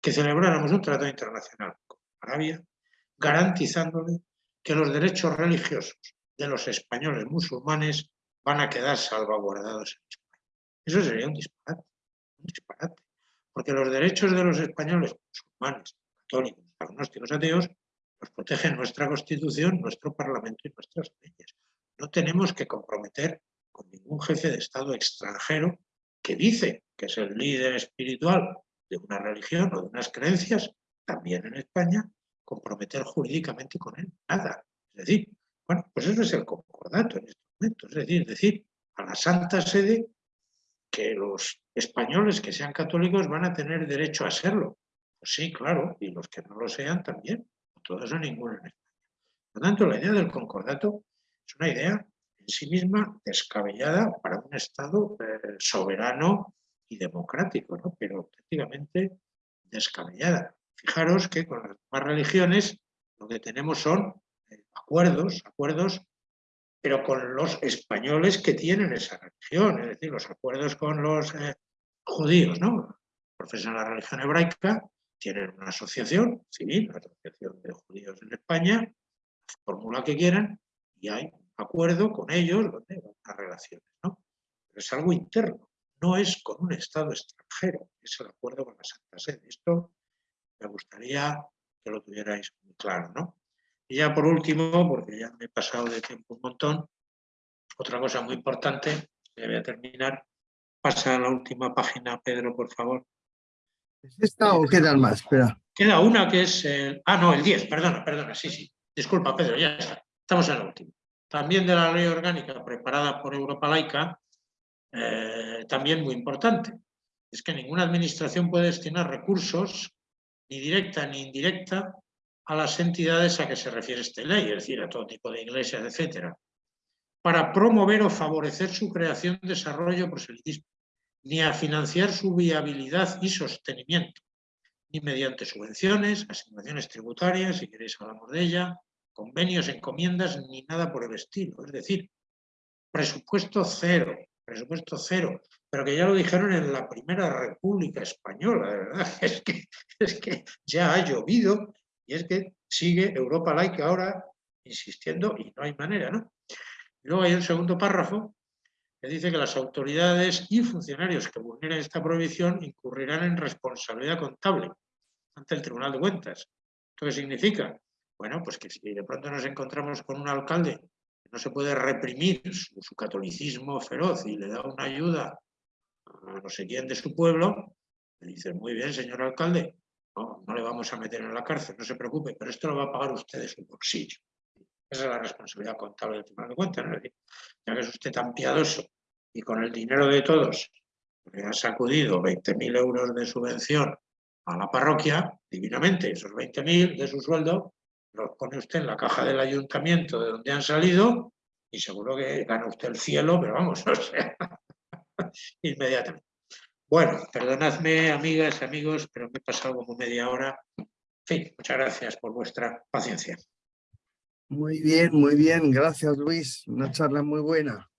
que celebráramos un tratado internacional con Arabia, garantizándole que los derechos religiosos de los españoles musulmanes van a quedar salvaguardados en España. Eso sería un disparate, un disparate, porque los derechos de los españoles musulmanes, católicos, agnósticos, ateos, los protege nuestra Constitución, nuestro Parlamento y nuestras leyes. No tenemos que comprometer con ningún jefe de Estado extranjero que dice que es el líder espiritual de una religión o de unas creencias, también en España, comprometer jurídicamente con él. Nada. Es decir, bueno, pues eso es el concordato en este momento. Es decir, decir a la Santa Sede que los españoles que sean católicos van a tener derecho a serlo. Pues sí, claro, y los que no lo sean también todo eso ninguno en España. Por lo tanto, la idea del concordato es una idea en sí misma descabellada para un Estado eh, soberano y democrático, ¿no? pero auténticamente descabellada. Fijaros que con las demás religiones lo que tenemos son eh, acuerdos, acuerdos, pero con los españoles que tienen esa religión, es decir, los acuerdos con los eh, judíos, ¿no? Profesan la religión hebraica, tienen una asociación civil, la Asociación de Judíos en España, fórmula que quieran, y hay acuerdo con ellos donde van las relaciones. ¿no? Pero es algo interno, no es con un Estado extranjero, es el acuerdo con la Santa Sede. Esto me gustaría que lo tuvierais muy claro. ¿no? Y ya por último, porque ya me he pasado de tiempo un montón, otra cosa muy importante, ya voy a terminar, pasa a la última página, Pedro, por favor. ¿Es esta o quedan más? Espera. Queda una que es el... Ah, no, el 10, perdona, perdona, sí, sí. Disculpa, Pedro, ya está. Estamos en el último. También de la ley orgánica preparada por Europa Laica, eh, también muy importante. Es que ninguna administración puede destinar recursos, ni directa ni indirecta, a las entidades a que se refiere esta ley, es decir, a todo tipo de iglesias, etcétera, para promover o favorecer su creación, desarrollo, proselitismo ni a financiar su viabilidad y sostenimiento, ni mediante subvenciones, asignaciones tributarias, si queréis hablamos de ella, convenios, encomiendas, ni nada por el estilo. Es decir, presupuesto cero, presupuesto cero, pero que ya lo dijeron en la primera República Española, de verdad, es que, que ya ha llovido y es que sigue Europa laica ahora insistiendo y no hay manera, ¿no? Y luego hay el segundo párrafo dice que las autoridades y funcionarios que vulneren esta prohibición incurrirán en responsabilidad contable ante el Tribunal de Cuentas. ¿Esto qué significa? Bueno, pues que si de pronto nos encontramos con un alcalde que no se puede reprimir su, catolicismo feroz y le da una ayuda a no sé quién de su pueblo, le dice, muy bien, señor alcalde, no, no le vamos a meter en la cárcel, no se preocupe, pero esto lo va a pagar usted de su bolsillo. Esa es la responsabilidad contable del Tribunal de Cuentas. Ya que es usted tan piadoso y con el dinero de todos le ha sacudido 20.000 euros de subvención a la parroquia, divinamente, esos 20.000 de su sueldo los pone usted en la caja del ayuntamiento de donde han salido y seguro que gana usted el cielo, pero vamos, o sea, inmediatamente. Bueno, perdonadme, amigas, amigos, pero me he pasado como media hora. En fin, muchas gracias por vuestra paciencia. Muy bien, muy bien. Gracias, Luis. Una charla muy buena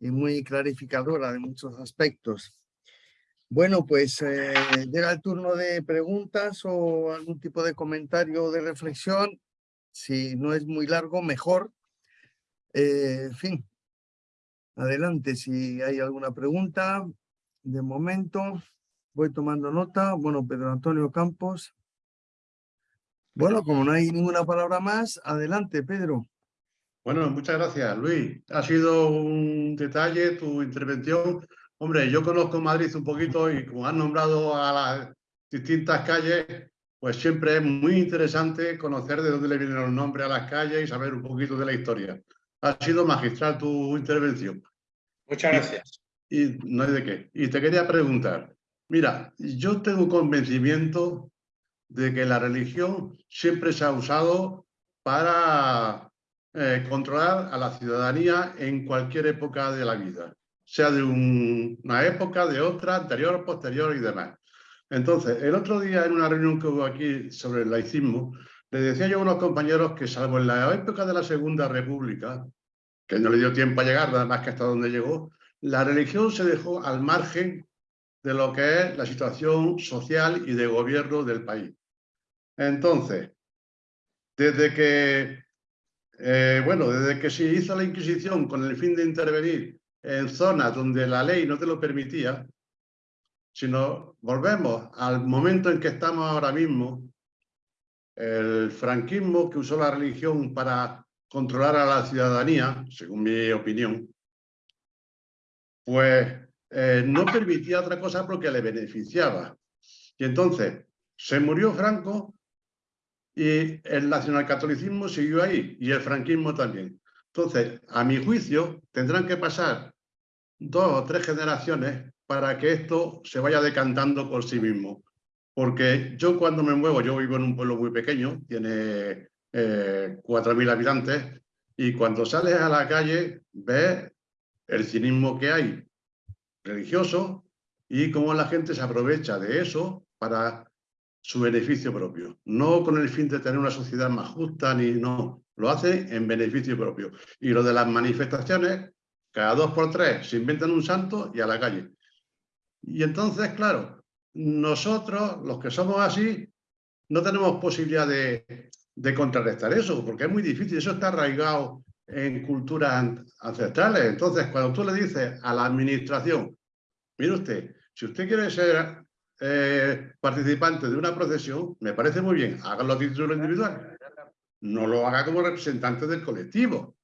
y muy clarificadora de muchos aspectos. Bueno, pues eh, llega el turno de preguntas o algún tipo de comentario o de reflexión. Si no es muy largo, mejor. Eh, en fin, adelante si hay alguna pregunta. De momento, voy tomando nota. Bueno, Pedro Antonio Campos. Bueno, como no hay ninguna palabra más, adelante, Pedro. Bueno, muchas gracias, Luis. Ha sido un detalle tu intervención. Hombre, yo conozco Madrid un poquito y como has nombrado a las distintas calles, pues siempre es muy interesante conocer de dónde le vienen los nombres a las calles y saber un poquito de la historia. Ha sido magistral tu intervención. Muchas gracias. Y no hay de qué. Y te quería preguntar, mira, yo tengo convencimiento de que la religión siempre se ha usado para eh, controlar a la ciudadanía en cualquier época de la vida, sea de una época, de otra, anterior, posterior y demás. Entonces, el otro día en una reunión que hubo aquí sobre el laicismo, le decía yo a unos compañeros que salvo en la época de la Segunda República, que no le dio tiempo a llegar, nada más que hasta donde llegó, la religión se dejó al margen de lo que es la situación social y de gobierno del país. Entonces, desde que, eh, bueno, desde que se hizo la Inquisición con el fin de intervenir en zonas donde la ley no te lo permitía, si nos volvemos al momento en que estamos ahora mismo, el franquismo que usó la religión para controlar a la ciudadanía, según mi opinión, pues eh, no permitía otra cosa porque le beneficiaba. Y entonces se murió Franco y el nacionalcatolicismo siguió ahí y el franquismo también. Entonces, a mi juicio, tendrán que pasar dos o tres generaciones para que esto se vaya decantando por sí mismo. Porque yo cuando me muevo, yo vivo en un pueblo muy pequeño, tiene eh, 4.000 habitantes, y cuando sales a la calle ves el cinismo que hay religioso y cómo la gente se aprovecha de eso para su beneficio propio. No con el fin de tener una sociedad más justa, ni no. Lo hace en beneficio propio. Y lo de las manifestaciones, cada dos por tres se inventan un santo y a la calle. Y entonces, claro, nosotros, los que somos así, no tenemos posibilidad de, de contrarrestar eso, porque es muy difícil. Eso está arraigado en culturas ancestrales. Entonces, cuando tú le dices a la administración, mire usted, si usted quiere ser eh, participante de una procesión, me parece muy bien, hágalo a título individual. No lo haga como representante del colectivo.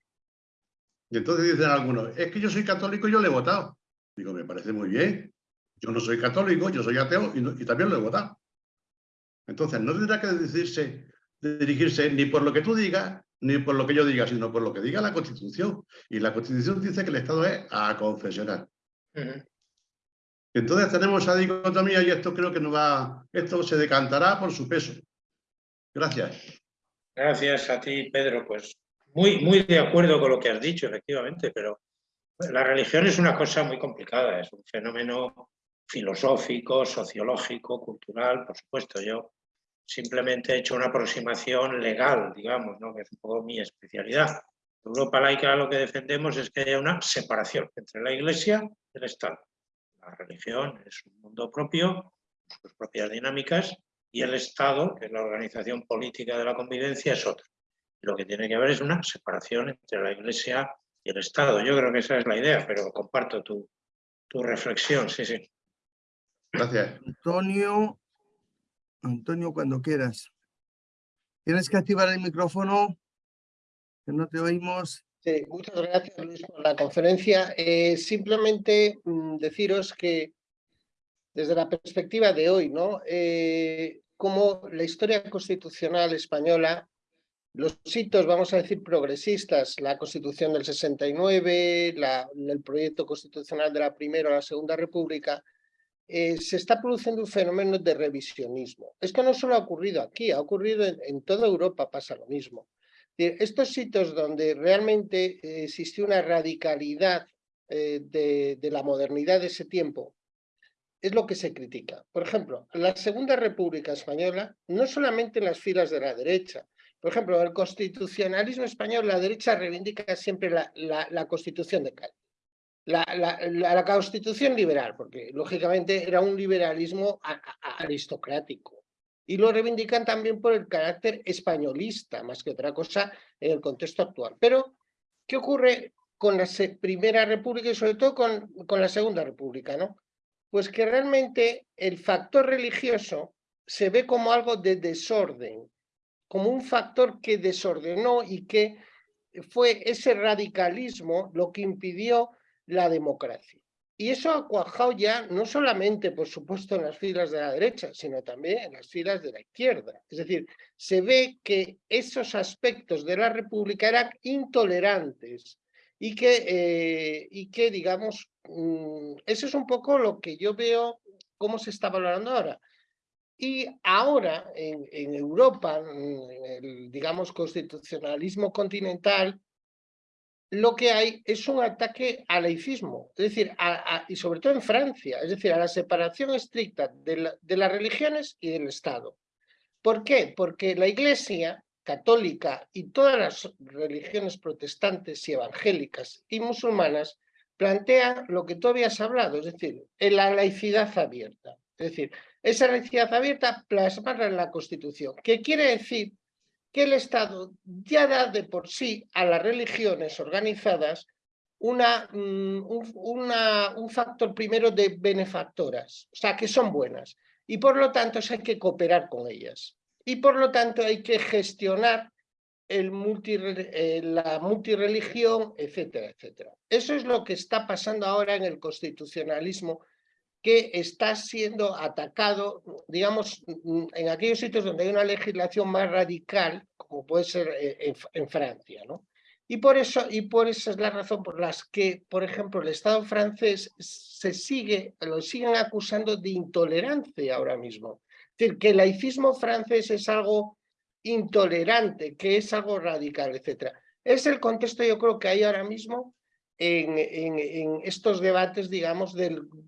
Y entonces dicen algunos, es que yo soy católico y yo le he votado. Digo, me parece muy bien. Yo no soy católico, yo soy ateo y, y también lo he votado. Entonces, no tendrá que decirse, dirigirse ni por lo que tú digas, ni por lo que yo diga, sino por lo que diga la Constitución. Y la Constitución dice que el Estado es a confesional. Entonces tenemos esa dicotomía y esto creo que no va, esto se decantará por su peso. Gracias. Gracias a ti, Pedro. Pues muy, muy de acuerdo con lo que has dicho, efectivamente, pero la religión es una cosa muy complicada, es un fenómeno filosófico, sociológico, cultural, por supuesto. Yo simplemente he hecho una aproximación legal, digamos, ¿no? que es un poco mi especialidad. Europa laica lo que defendemos es que haya una separación entre la Iglesia y el Estado. La religión es un mundo propio, sus propias dinámicas, y el Estado, que es la organización política de la convivencia, es otro. Lo que tiene que haber es una separación entre la Iglesia y el Estado. Yo creo que esa es la idea, pero comparto tu, tu reflexión, sí, sí. Gracias. Antonio, Antonio, cuando quieras. Tienes que activar el micrófono, que no te oímos. Sí, muchas gracias Luis por la conferencia. Eh, simplemente mm, deciros que desde la perspectiva de hoy, ¿no? Eh, como la historia constitucional española, los hitos, vamos a decir, progresistas, la Constitución del 69, la, el proyecto constitucional de la Primera o la Segunda República, eh, se está produciendo un fenómeno de revisionismo. Esto no solo ha ocurrido aquí, ha ocurrido en, toda Europa, pasa lo mismo. Estos sitios donde realmente eh, existió una radicalidad eh, de, la modernidad de ese tiempo, es lo que se critica. Por ejemplo, la Segunda República Española, no solamente en las filas de la derecha, por ejemplo, el constitucionalismo español, la derecha reivindica siempre la, la Constitución de Cádiz la, la, constitución liberal, porque lógicamente era un liberalismo aristocrático. Y lo reivindican también por el carácter españolista, más que otra cosa en el contexto actual. Pero, ¿qué ocurre con la Primera República y sobre todo con, con la Segunda República? ¿no? Pues que realmente el factor religioso se ve como algo de desorden, como un factor que desordenó y que fue ese radicalismo lo que impidió la democracia. Y eso ha cuajado ya no solamente, por supuesto, en las filas de la derecha, sino también en las filas de la izquierda. Es decir, se ve que esos aspectos de la República eran intolerantes y que, eh, y que digamos, mm, eso es un poco lo que yo veo cómo se está valorando ahora. Y ahora en, Europa, el, digamos, constitucionalismo continental, lo que hay es un ataque al laicismo, es decir, y sobre todo en Francia, es decir, a la separación estricta de, de, las religiones y del Estado. ¿Por qué? Porque la Iglesia católica y todas las religiones protestantes y evangélicas y musulmanas plantean lo que tú habías hablado, es decir, la laicidad abierta. Es decir, esa laicidad abierta plasmarla en la Constitución, que quiere decir que el Estado ya da de por sí a las religiones organizadas una, mm, una, un factor primero de benefactoras, o sea, que son buenas, y por lo tanto hay que cooperar con ellas. Y por lo tanto hay que gestionar el multi, eh, la multireligión, etcétera, etcétera. Eso es lo que está pasando ahora en el constitucionalismo que está siendo atacado, digamos, en aquellos sitios donde hay una legislación más radical, como puede ser eh, en, Francia, ¿no? Y por, eso, y por esa es la razón por la que, por ejemplo, el Estado francés se sigue, lo siguen acusando de intolerancia ahora mismo. Es decir, que el laicismo francés es algo intolerante, que es algo radical, etc. Es el contexto, yo creo, que hay ahora mismo en, estos debates, digamos,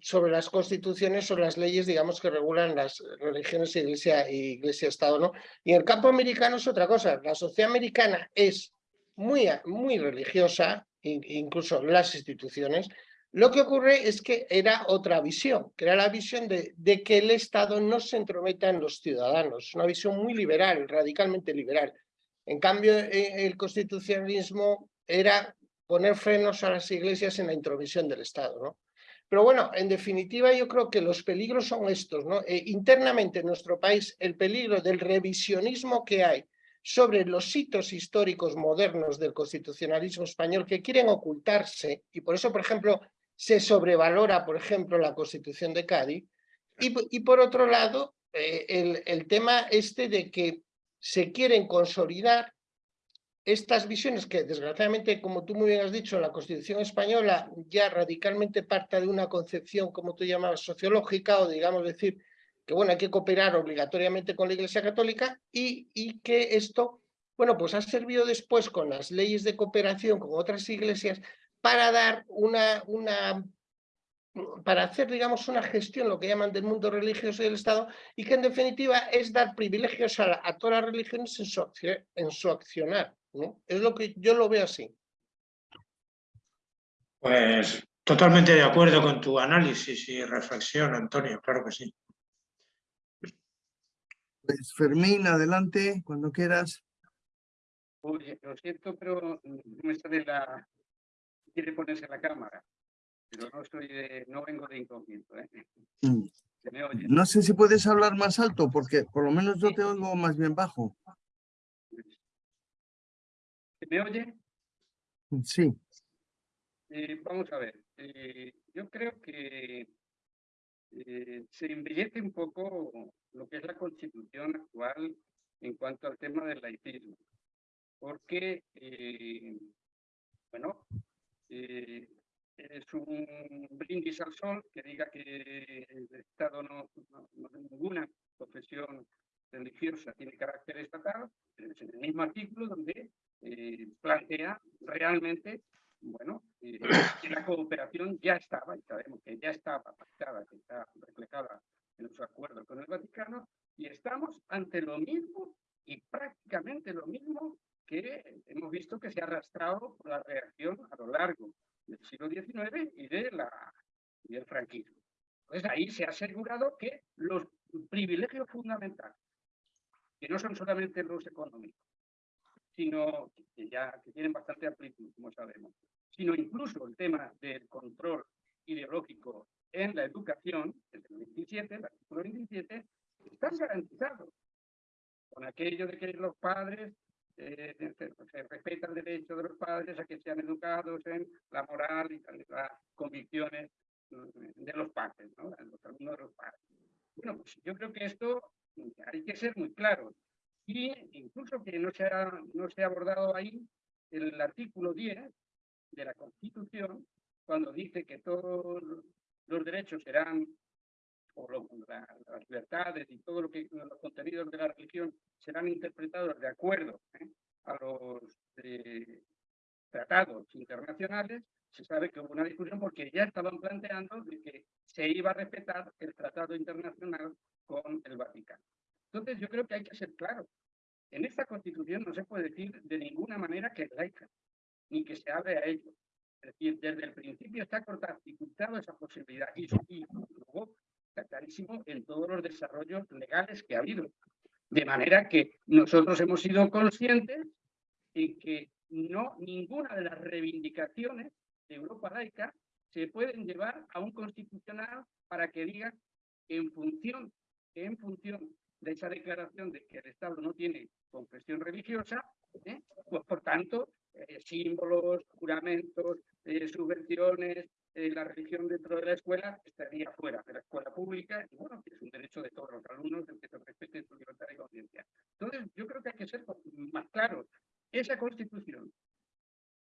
sobre las constituciones, sobre las leyes, digamos, que regulan las religiones iglesia y iglesia-estado, ¿no? Y en el campo americano es otra cosa. La sociedad americana es muy, muy religiosa, incluso las instituciones. Lo que ocurre es que era otra visión, que era la visión de, de que el Estado no se entrometa en los ciudadanos. Una visión muy liberal, radicalmente liberal. En cambio, e, el constitucionalismo era poner frenos a las iglesias en la intromisión del Estado. ¿no? Pero bueno, en definitiva yo creo que los peligros son estos. ¿no? Eh, internamente en nuestro país el peligro del revisionismo que hay sobre los hitos históricos modernos del constitucionalismo español que quieren ocultarse y por eso, por ejemplo, se sobrevalora, por ejemplo, la Constitución de Cádiz y, por otro lado, eh, el, el tema este de que se quieren consolidar estas visiones que desgraciadamente, como tú muy bien has dicho, la Constitución española ya radicalmente parte de una concepción, como tú llamabas, sociológica, o digamos decir que bueno, hay que cooperar obligatoriamente con la Iglesia Católica y, y que esto, bueno, pues ha servido después con las leyes de cooperación con otras iglesias para dar una, una para hacer, digamos, una gestión, lo que llaman del mundo religioso y del Estado, y que en definitiva es dar privilegios a, a todas las religiones en su, en su accionar. Es lo que yo lo veo así. Pues totalmente de acuerdo con tu análisis y reflexión, Antonio, claro que sí. Pues Fermín, adelante, cuando quieras. Oye, lo siento, pero no está de la... Quiere ponerse la cámara, pero no, soy de... no vengo de incógnito. ¿eh? Mm. No sé si puedes hablar más alto, porque por lo menos yo te oigo más bien bajo. ¿Me oye? Sí. Eh, vamos a ver. Eh, yo creo que eh, se embellece un poco lo que es la constitución actual en cuanto al tema del laicismo. Porque, bueno, es un brindis al sol que diga que el Estado no, no, no ninguna profesión religiosa tiene carácter estatal, es en el mismo artículo donde eh, plantea realmente, bueno, eh, que la cooperación ya estaba, y sabemos que ya estaba pactada, que está reflejada en su acuerdo con el Vaticano, y estamos ante lo mismo y prácticamente lo mismo que hemos visto que se ha arrastrado por la reacción a lo largo del siglo XIX y, de la, y del franquismo. Entonces ahí se ha asegurado que los privilegios fundamentales, que no son solamente los económicos, sino que ya que tienen bastante amplitud, como sabemos, sino incluso el tema del control ideológico en la educación, desde el 27, el artículo 27, están garantizados. con aquello de que los padres eh, se, se, respeta el derecho de los padres a que sean educados en la moral y las convicciones mm, de los padres, ¿no? los alumnos de los padres. Bueno, pues yo creo que esto hay que ser muy claro. Y incluso que no se ha, no se ha abordado ahí el artículo 10 de la Constitución, cuando dice que todos los derechos serán o las libertades y todo lo que los contenidos de la religión serán interpretados de acuerdo ¿eh? a los eh, tratados internacionales, se sabe que hubo una discusión porque ya estaban planteando de que se iba a respetar el tratado internacional con el Vaticano. Entonces yo creo que hay que ser claro. En esta constitución no se puede decir de ninguna manera que es laica, ni que se hable a ello. Es decir, desde el principio está cortado esa posibilidad y, y luego está clarísimo en todos los desarrollos legales que ha habido. De manera que nosotros hemos sido conscientes en que no ninguna de las reivindicaciones de Europa laica se pueden llevar a un constitucional para que diga en función, en función de esa declaración de que el Estado no tiene confesión religiosa, ¿eh? pues por tanto, eh, símbolos, juramentos, eh, subvenciones, eh, la religión dentro de la escuela estaría fuera de la escuela pública y bueno, es un derecho de todos los alumnos el que se respete su libertad de conciencia. Entonces, yo creo que hay que ser más claros. Esa constitución,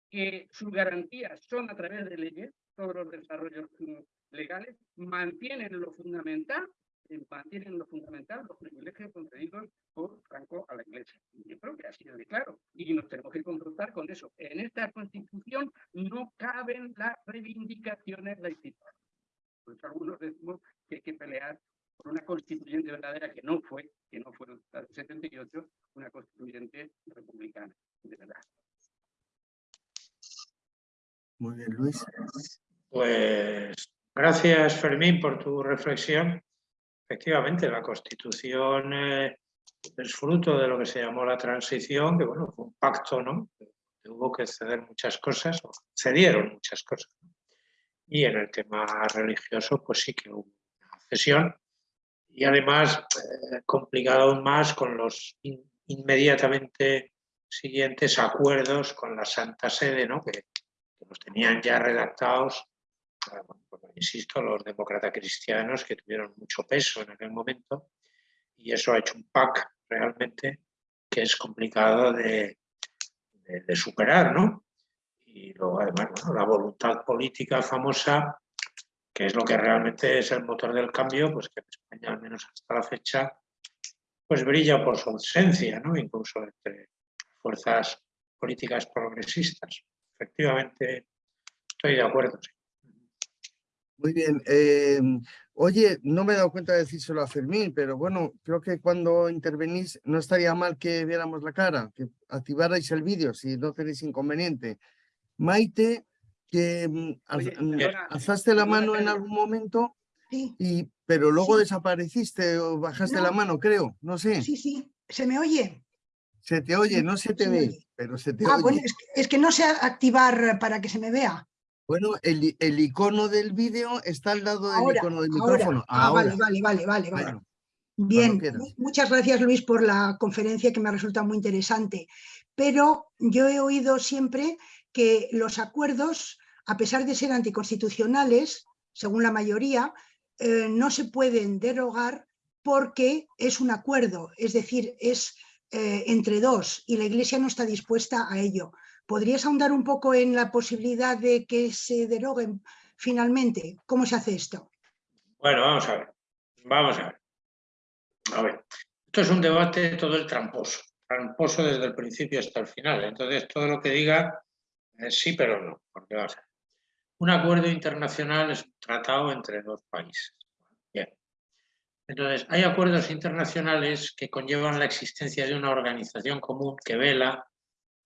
que sus garantías son a través de leyes, todos los desarrollos mm, legales, mantienen lo fundamental mantienen lo fundamental, los privilegios concedidos por Franco a la Iglesia. Yo creo que ha sido de claro y nos tenemos que confrontar con eso. En esta Constitución no caben las reivindicaciones laicitarias. Por eso algunos decimos que hay que pelear por una constituyente verdadera que no fue, que no fue la del 78, una constituyente republicana, de verdad. Muy bien, Luis. Pues gracias, Fermín, por tu reflexión. Efectivamente, la Constitución eh, es fruto de lo que se llamó la transición, que bueno, fue un pacto, ¿no? Hubo que ceder muchas cosas, o cedieron muchas cosas. Y en el tema religioso, pues sí que hubo una cesión. Y además, eh, complicado aún más con los inmediatamente siguientes acuerdos con la Santa Sede, ¿no? que, que los tenían ya redactados insisto, los demócratas cristianos que tuvieron mucho peso en aquel momento y eso ha hecho un pack realmente que es complicado de, superar, ¿no? Y luego además la voluntad política famosa, que es lo que realmente es el motor del cambio, pues que en España al menos hasta la fecha, pues brilla por su ausencia, ¿no? Incluso entre fuerzas políticas progresistas. Efectivamente, estoy de acuerdo, sí. Muy bien. Em, oye, no me he dado cuenta de decírselo a Fermín, pero bueno, creo que cuando intervenís no estaría mal que viéramos la cara, que activarais el vídeo si no tenéis inconveniente. Maite, que mm, mm, alzaste la mano en algún momento, sí, y, pero luego sí. desapareciste o bajaste No. la mano, creo, no sé. sí, sí. ¿Se me oye? Se te oye, no se te se ve, oye. pero se te Ah, oye. bueno, es que, es que no sé activar para que se me vea. Bueno, el, icono del vídeo está al lado del Ahora, icono del ahora. micrófono. Ah, Ahora. vale, vale, vale, vale, vale. Bueno, Bien, muchas gracias Luis por la conferencia que me ha resultado muy interesante. Pero yo he oído siempre que los acuerdos, a pesar de ser anticonstitucionales, según la mayoría, eh, no se pueden derogar porque es un acuerdo, es decir, es eh, entre dos y la Iglesia no está dispuesta a ello. ¿Podrías ahondar un poco en la posibilidad de que se deroguen finalmente? ¿Cómo se hace esto? Bueno, vamos a ver. Vamos a ver. A ver. Esto es un debate todo el tramposo. Tramposo desde el principio hasta el final. Entonces, todo lo que diga, eh, sí, pero no. Porque vamos a ver. Un acuerdo internacional es un tratado entre dos países. Bien. Entonces, hay acuerdos internacionales que conllevan la existencia de una organización común que vela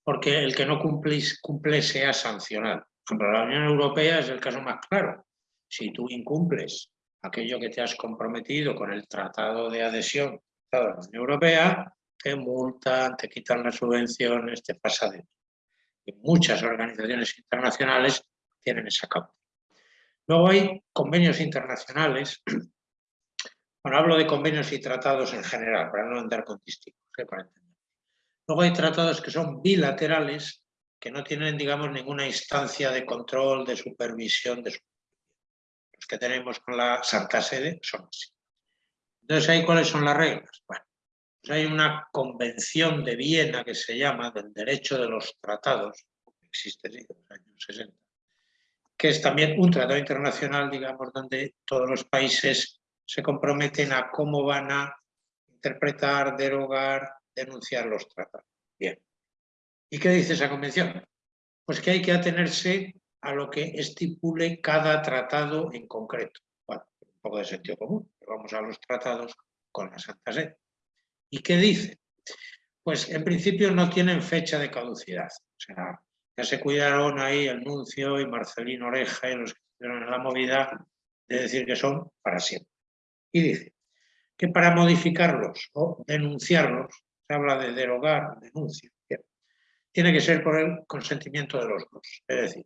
porque el que no cumple, sea sancionado. Por ejemplo, la Unión Europea es el caso más claro. Si tú incumples aquello que te has comprometido con el tratado de adhesión a la Unión Europea, te multan, te quitan las subvenciones, te pasa de. Y muchas organizaciones internacionales tienen esa causa. Luego hay convenios internacionales Bueno, hablo de convenios y tratados en general, para no andar con distintos, ¿eh? para entender. Luego hay tratados que son bilaterales, que no tienen, digamos, ninguna instancia de control, de supervisión, de. Los que tenemos con la Santa Sede son así. Entonces, ¿ahí cuáles son las reglas? Bueno, pues hay una convención de Viena que se llama del derecho de los tratados, que existe desde los años 60, que es también un tratado internacional, digamos, donde todos los países se comprometen a cómo van a interpretar, derogar, denunciar los tratados. Bien. ¿Y qué dice esa convención? Pues que hay que atenerse a lo que estipule cada tratado en concreto. Bueno, un poco de sentido común, pero vamos a los tratados con la Santa Sede. ¿Y qué dice? Pues en principio no tienen fecha de caducidad. O sea, ya se cuidaron ahí el Nuncio y Marcelino Oreja y los que estuvieron en la movida de decir que son para siempre. Y dice que para modificarlos o denunciarlos, se habla de derogar, denuncia, tiene que ser por el consentimiento de los dos. Es decir,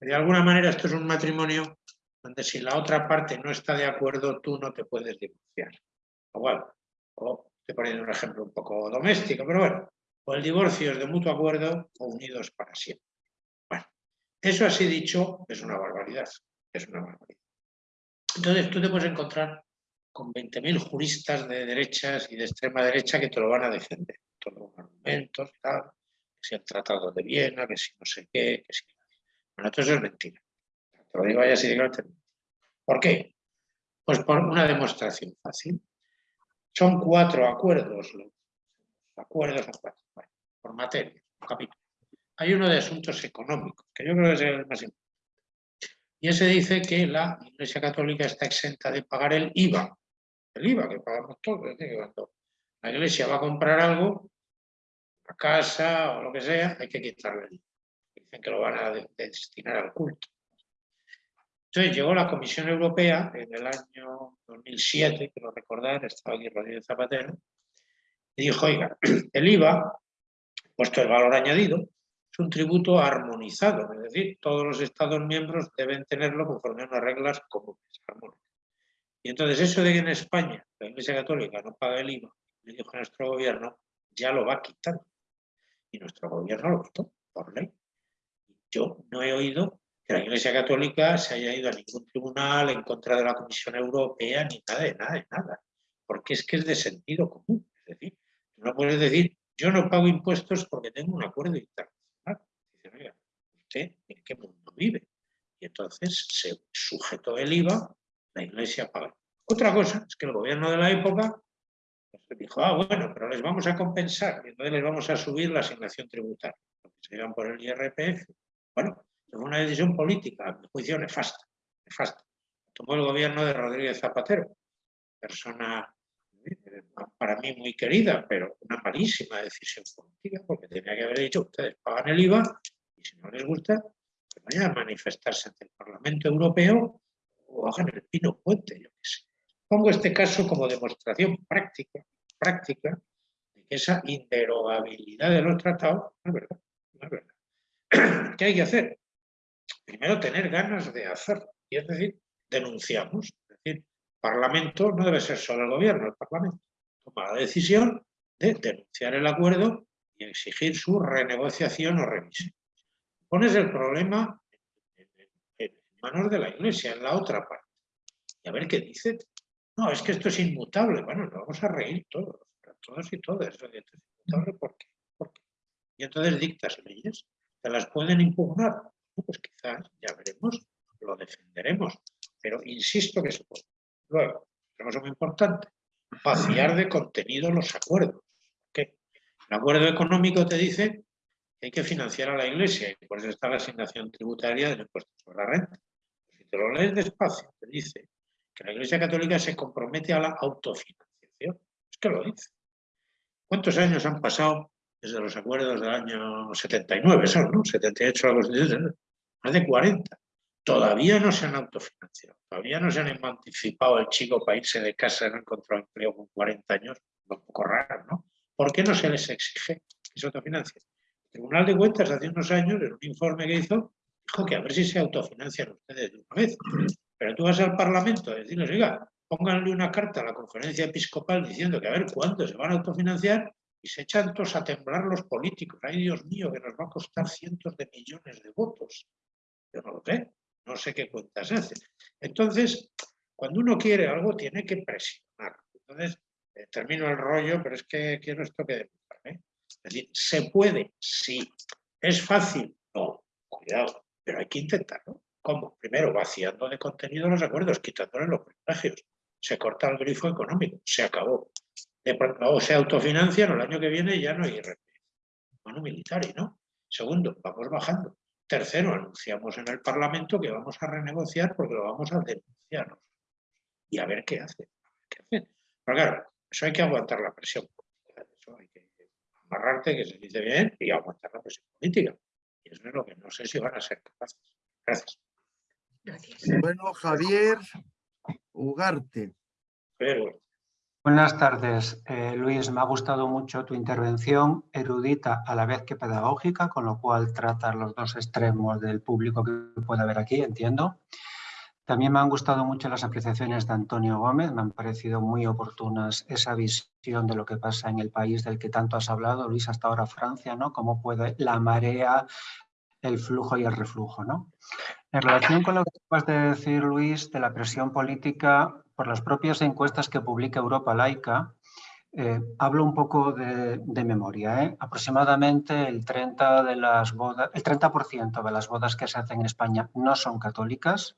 de alguna manera esto es un matrimonio donde si la otra parte no está de acuerdo, tú no te puedes divorciar. Igual, o estoy poniendo un ejemplo un poco doméstico, pero bueno, o el divorcio es de mutuo acuerdo o unidos para siempre. Bueno, eso así dicho es una barbaridad, es una barbaridad. Entonces tú te puedes encontrar con 20.000 juristas de derechas y de extrema derecha que te lo van a defender. Todos los argumentos, tal, que si el Tratado de Viena, que si no sé qué, que si... Bueno, todo eso es mentira. Te lo digo ya así de ¿Por qué? Pues por una demostración fácil. Son cuatro acuerdos. Los acuerdos son cuatro. por materia, por capítulo. Hay uno de asuntos económicos, que yo creo que es el más importante. Y ese dice que la Iglesia Católica está exenta de pagar el IVA. El IVA que pagamos todos. Es decir, cuando la Iglesia va a comprar algo, una casa o lo que sea, hay que quitarle el IVA. Dicen que lo van a destinar al culto. Entonces llegó la Comisión Europea en el año 2007, quiero recordar, estaba aquí Rodríguez Zapatero, y dijo, oiga, el IVA, puesto el valor añadido, un tributo armonizado, es decir, todos los Estados miembros deben tenerlo conforme a unas reglas comunes, Y entonces eso de que en España la Iglesia Católica no paga el IVA, le dijo nuestro gobierno, ya lo va quitando. Y nuestro gobierno lo quitó por ley. Yo no he oído que la Iglesia Católica se haya ido a ningún tribunal en contra de la Comisión Europea, ni nada de nada, de nada. Porque es que es de sentido común. Es decir, no puedes decir, yo no pago impuestos porque tengo un acuerdo interno en qué mundo vive. Y entonces se sujetó el IVA, la iglesia pagó. Otra cosa es que el gobierno de la época dijo, ah, bueno, pero les vamos a compensar, y entonces les vamos a subir la asignación tributaria, porque se iban por el IRPF. Bueno, fue una decisión política, a mi juicio nefasta, nefasta. Tomó el gobierno de Rodríguez Zapatero, persona eh, para mí muy querida, pero una malísima decisión política, porque tenía que haber dicho, ustedes pagan el IVA si no les gusta, que vayan a manifestarse ante el Parlamento Europeo o hagan el pino puente, yo qué sé. Pongo este caso como demostración práctica, práctica de que esa inderogabilidad de los tratados no es verdad. No es verdad. ¿Qué hay que hacer? Primero tener ganas de hacerlo, y es decir, denunciamos. Es decir, Parlamento no debe ser solo el gobierno, el Parlamento toma la decisión de denunciar el acuerdo y exigir su renegociación o revisión pones el problema en manos de la Iglesia, en la otra parte. Y a ver qué dice. No, es que esto es inmutable. Bueno, nos vamos a reír todos, todos y todas. ¿por qué? Y entonces dictas leyes. ¿Te las pueden impugnar? Pues quizás, ya veremos, lo defenderemos. Pero insisto que se puede. Luego, tenemos muy importante, vaciar de contenido los acuerdos. ¿Qué? El acuerdo económico te dice hay que financiar a la Iglesia y por eso está la asignación tributaria del impuesto sobre la renta. Te lo lees despacio, te dice que la Iglesia Católica se compromete a la autofinanciación. Es que lo dice. ¿Cuántos años han pasado desde los acuerdos del año 79, son, ¿no? 78 la Constitución, más de 40. Todavía no se han autofinanciado, todavía no se han emancipado el chico para irse de casa y no encontrar empleo con 40 años, un poco raro, ¿no? ¿Por qué no se les exige que se autofinancien? Tribunal de Cuentas hace unos años, en un informe que hizo, dijo que a ver si se autofinancian ustedes de una vez. Pero tú vas al Parlamento a decirles, oiga, pónganle una carta a la conferencia episcopal diciendo que a ver cuándo se van a autofinanciar y se echan todos a temblar los políticos. Ay, Dios mío, que nos va a costar cientos de millones de votos. Yo no lo sé, no sé qué cuentas hace. Entonces, cuando uno quiere algo, tiene que presionar. Entonces, eh, termino el rollo, pero es que quiero esto que demostrar. ¿eh? Es decir, ¿se puede? Sí. ¿Es fácil? No, cuidado, pero hay que intentarlo. ¿Cómo? Primero, vaciando de contenido los acuerdos, quitándole los privilegios. Se corta el grifo económico, se acabó. o se autofinancian, el año que viene ya no hay IRPF. Bueno, militar, ¿no? Segundo, vamos bajando. Tercero, anunciamos en el Parlamento que vamos a renegociar porque lo vamos a denunciar. Y a ver qué hace. qué. Pero claro, eso hay que aguantar la presión política. Eso hay que amarrarte, que se dice bien, y aguantar la presión política. Y eso es lo que no sé si van a ser capaces. Gracias. Bueno, Javier Ugarte. Pero, Buenas tardes, eh, Luis. Me ha gustado mucho tu intervención, erudita a la vez que pedagógica, con lo cual tratas los dos extremos del público que puede haber aquí, entiendo. También me han gustado mucho las apreciaciones de Antonio Gómez, me han parecido muy oportunas esa visión de lo que pasa en el país del que tanto has hablado, Luis, hasta ahora Francia, ¿no? Cómo puede la marea, el flujo y el reflujo, ¿no? En relación con lo que acabas de decir, Luis, de la presión política por las propias encuestas que publica Europa Laica, eh, hablo un poco de, memoria. ¿eh? Aproximadamente el 30%, de las el 30 de las bodas que se hacen en España no son católicas.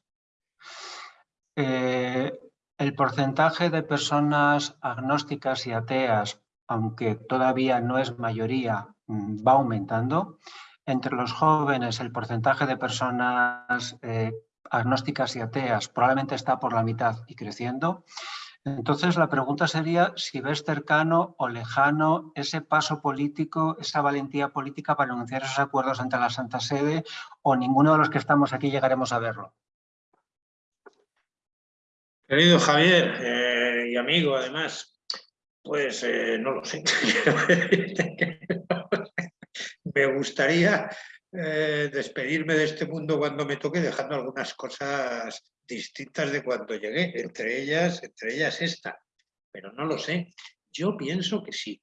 Eh, el porcentaje de personas agnósticas y ateas, aunque todavía no es mayoría, mm, va aumentando. Entre los jóvenes el porcentaje de personas eh, agnósticas y ateas probablemente está por la mitad y creciendo. Entonces la pregunta sería si ves cercano o lejano ese paso político, esa valentía política para anunciar esos acuerdos ante la Santa Sede o ninguno de los que estamos aquí llegaremos a verlo. Querido Javier eh, y amigo además, pues eh, no lo sé. me gustaría eh, despedirme de este mundo cuando me toque, dejando algunas cosas distintas de cuando llegué, entre ellas, entre ellas esta, pero no lo sé. Yo pienso que sí.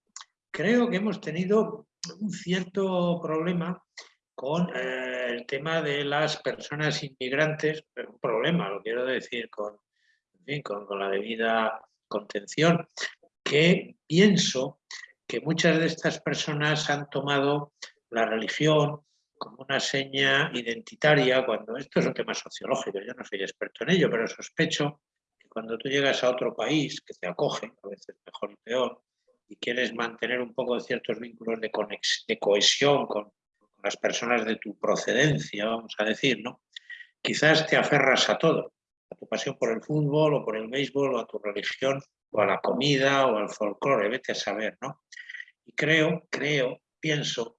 Creo que hemos tenido un cierto problema con el tema de las personas inmigrantes, un problema, lo quiero decir, con, con, la debida contención, que pienso que muchas de estas personas han tomado la religión como una seña identitaria, cuando esto es un tema sociológico, yo no soy experto en ello, pero sospecho que cuando tú llegas a otro país que te acoge, a veces mejor y peor, y quieres mantener un poco ciertos vínculos de, de cohesión con, con, las personas de tu procedencia, vamos a decir, ¿no? Quizás te aferras a todo, a tu pasión por el fútbol o por el béisbol o a tu religión o a la comida o al folclore, vete a saber, ¿no? Y creo, creo, pienso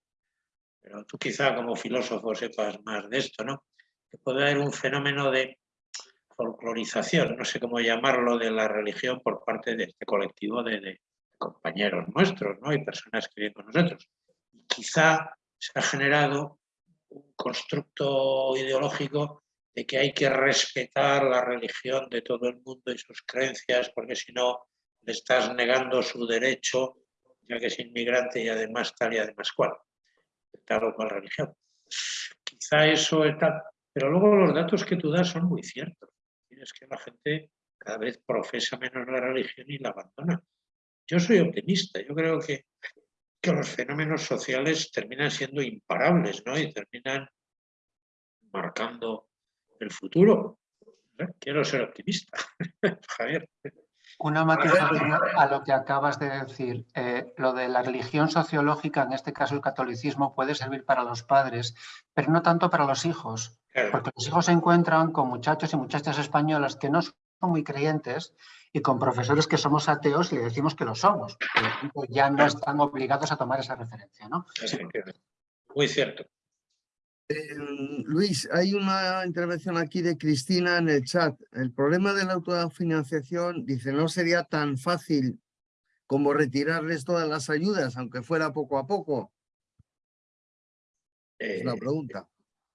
pero tú quizá como filósofo sepas más de esto, ¿no? Que puede haber un fenómeno de folclorización, no sé cómo llamarlo, de la religión por parte de este colectivo de, compañeros nuestros, ¿no? Y personas que viven con nosotros. Quizá se ha generado un constructo ideológico de que hay que respetar la religión de todo el mundo y sus creencias, porque si no le estás negando su derecho, ya que es inmigrante y además tal y además cual tal o cual religión. Quizá eso está, pero luego los datos que tú das son muy ciertos. Es que la gente cada vez profesa menos la religión y la abandona. Yo soy optimista, yo creo que, que los fenómenos sociales terminan siendo imparables ¿no? y terminan marcando el futuro. ¿Eh? Quiero ser optimista, Javier. Una matización a lo que acabas de decir. Eh, lo de la religión sociológica, en este caso el catolicismo, puede servir para los padres, pero no tanto para los hijos. Porque los hijos se encuentran con muchachos y muchachas españolas que no son muy creyentes y con profesores que somos ateos y le decimos que lo somos. ya no están obligados a tomar esa referencia. ¿no? Muy cierto. Eh, Luis, hay una intervención aquí de Cristina en el chat. El problema de la autofinanciación, dice, no sería tan fácil como retirarles todas las ayudas, aunque fuera poco a poco. es la eh, pregunta.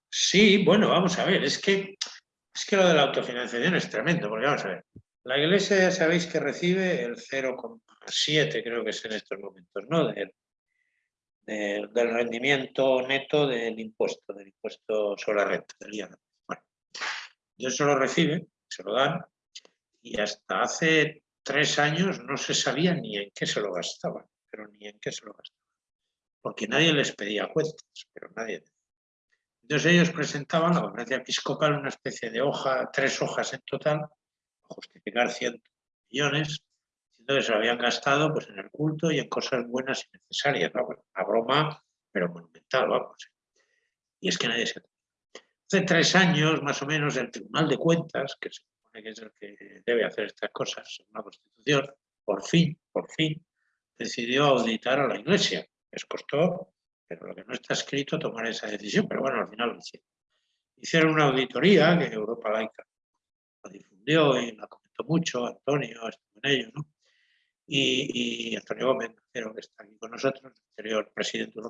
Sí, bueno, vamos a ver, es que, es que lo de la autofinanciación es tremendo, porque vamos a ver, La Iglesia ya sabéis que recibe el 0,7 creo que es en estos momentos, ¿no? Del, del, rendimiento neto del impuesto, del impuesto sobre la renta, del IRPF. Bueno, eso lo recibe, se lo dan, y hasta hace tres años no se sabía ni en qué se lo gastaban, pero ni en qué se lo gastaban. Porque nadie les pedía cuentas, pero nadie. Entonces ellos presentaban la conferencia episcopal una especie de hoja, tres hojas en total, justificar 100 millones, diciendo que se lo habían gastado pues, en el culto y en cosas buenas y necesarias. ¿no? Bueno, una broma, pero monumental, vamos. Y es que nadie se Hace tres años, más o menos, el Tribunal de Cuentas, que se supone que es el que debe hacer estas cosas según la Constitución, por fin, por fin, decidió auditar a la Iglesia. Les costó, pero lo que no está escrito, tomar esa decisión, pero bueno, al final lo hicieron. Hicieron una auditoría que Europa Laica la difundió y la comentó mucho, Antonio estuvo en ello, ¿no? Y, y Antonio Gómez, que está aquí con nosotros, anterior presidente de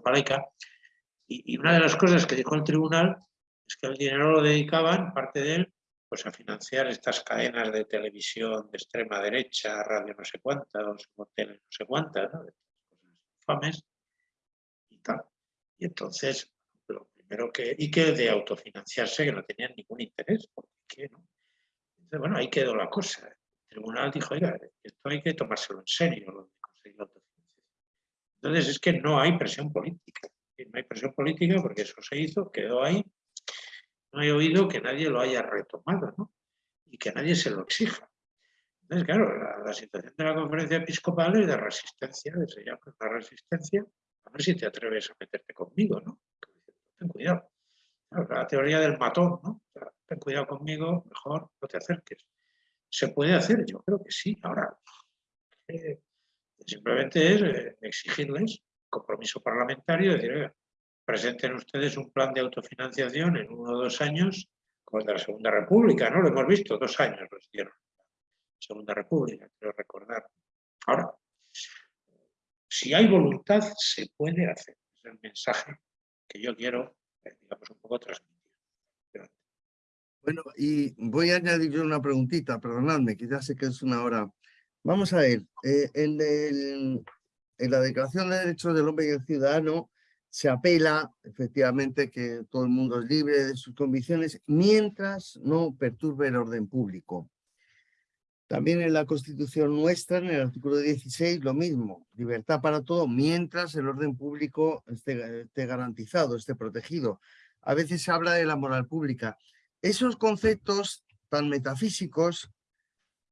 y, una de las cosas que dijo el tribunal es que el dinero lo dedicaban, parte de él, pues a financiar estas cadenas de televisión de extrema derecha, radio no sé cuántas, hoteles no sé cuántas, ¿no? infames y tal. Y entonces, lo primero que, y que de autofinanciarse, que no tenían ningún interés, ¿por qué no? Entonces, bueno, ahí quedó la cosa. Tribunal dijo, oiga, esto hay que tomárselo en serio, lo de. Entonces, es que no hay presión política. No hay presión política porque eso se hizo, quedó ahí, no he oído que nadie lo haya retomado, ¿no? Y que nadie se lo exija. Entonces, claro, la, situación de la conferencia episcopal es de resistencia, se llama la resistencia, a ver si te atreves a meterte conmigo, ¿no? Ten cuidado. La teoría del matón, ¿no? Ten cuidado conmigo, mejor no te acerques. ¿Se puede hacer? Yo creo que sí. Ahora, eh, simplemente es eh, exigirles compromiso parlamentario, decir, oiga, presenten ustedes un plan de autofinanciación en uno o dos años, como el de la Segunda República, ¿no? Lo hemos visto, dos años los dieron. Segunda República, quiero recordar. Ahora, si hay voluntad, se puede hacer. Es el mensaje que yo quiero, eh, digamos, un poco transmitir. Bueno, y voy a añadir yo una preguntita, perdonadme, que ya sé que es una hora. Vamos a ver, eh, en, la Declaración de Derechos del Hombre y el Ciudadano se apela efectivamente que todo el mundo es libre de sus convicciones mientras no perturbe el orden público. También en la Constitución nuestra, en el artículo 16, lo mismo, libertad para todo mientras el orden público esté garantizado, esté protegido. A veces se habla de la moral pública. Esos conceptos tan metafísicos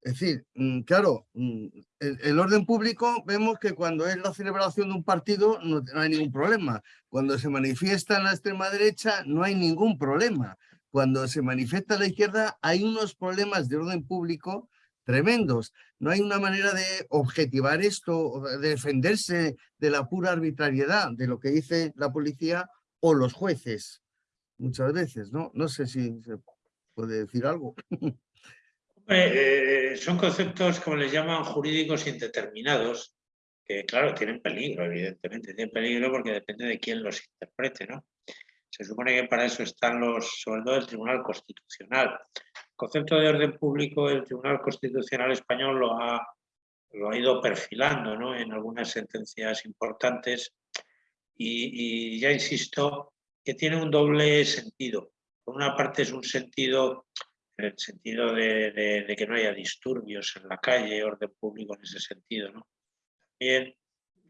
es decir, mm, claro, mm, el, orden público vemos que cuando es la celebración de un partido no, hay ningún problema. Cuando se manifiesta en la extrema derecha no hay ningún problema. Cuando se manifiesta en la izquierda hay unos problemas de orden público tremendos. No hay una manera de objetivar esto, de defenderse de la pura arbitrariedad de lo que dice la policía o los jueces. Muchas veces, ¿no? No sé si se puede decir algo. Eh, son conceptos, como les llaman, jurídicos indeterminados, que claro, tienen peligro, evidentemente, tienen peligro porque depende de quién los interprete, ¿no? Se supone que para eso están los, sobre todo el Tribunal Constitucional. El concepto de orden público, el Tribunal Constitucional Español lo ha, lo ha ido perfilando ¿no? en algunas sentencias importantes y, y ya insisto que tiene un doble sentido. Por una parte es un sentido en el sentido de, que no haya disturbios en la calle, orden público en ese sentido. ¿no? También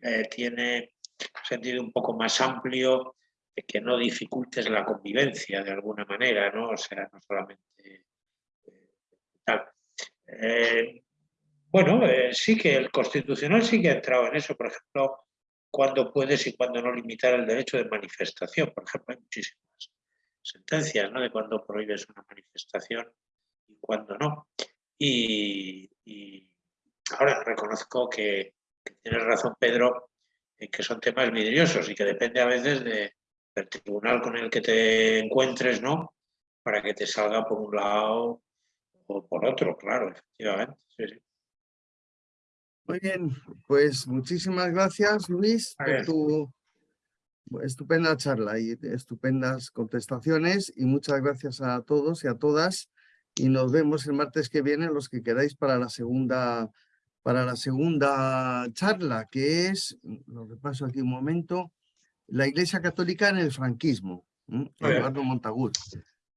eh, tiene un sentido un poco más amplio de que no dificultes la convivencia de alguna manera, ¿no? o sea, no solamente eh, tal. Eh, bueno, sí que el constitucional sí que ha entrado en eso, por ejemplo, cuando puedes y cuando no limitar el derecho de manifestación, por ejemplo, hay muchísimas sentencias ¿no? de cuando prohíbes una manifestación y cuando no. Y, ahora reconozco que, tienes razón, Pedro, en que son temas vidriosos y que depende a veces de, del tribunal con el que te encuentres, ¿no? Para que te salga por un lado o por otro, claro, efectivamente. Muy bien, pues muchísimas gracias, Luis, por tu estupenda charla y estupendas contestaciones y muchas gracias a todos y a todas y nos vemos el martes que viene los que queráis para la segunda para la segunda charla que es, lo repaso aquí un momento, la Iglesia Católica en el franquismo. Eduardo Montagut.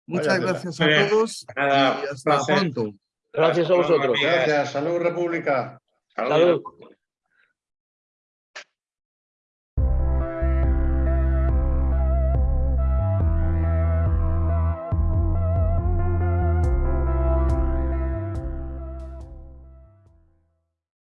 Muchas gracias a todos Nada, y hasta placer. pronto. Gracias a vosotros. Gracias, Salud República. Saludos. Salud.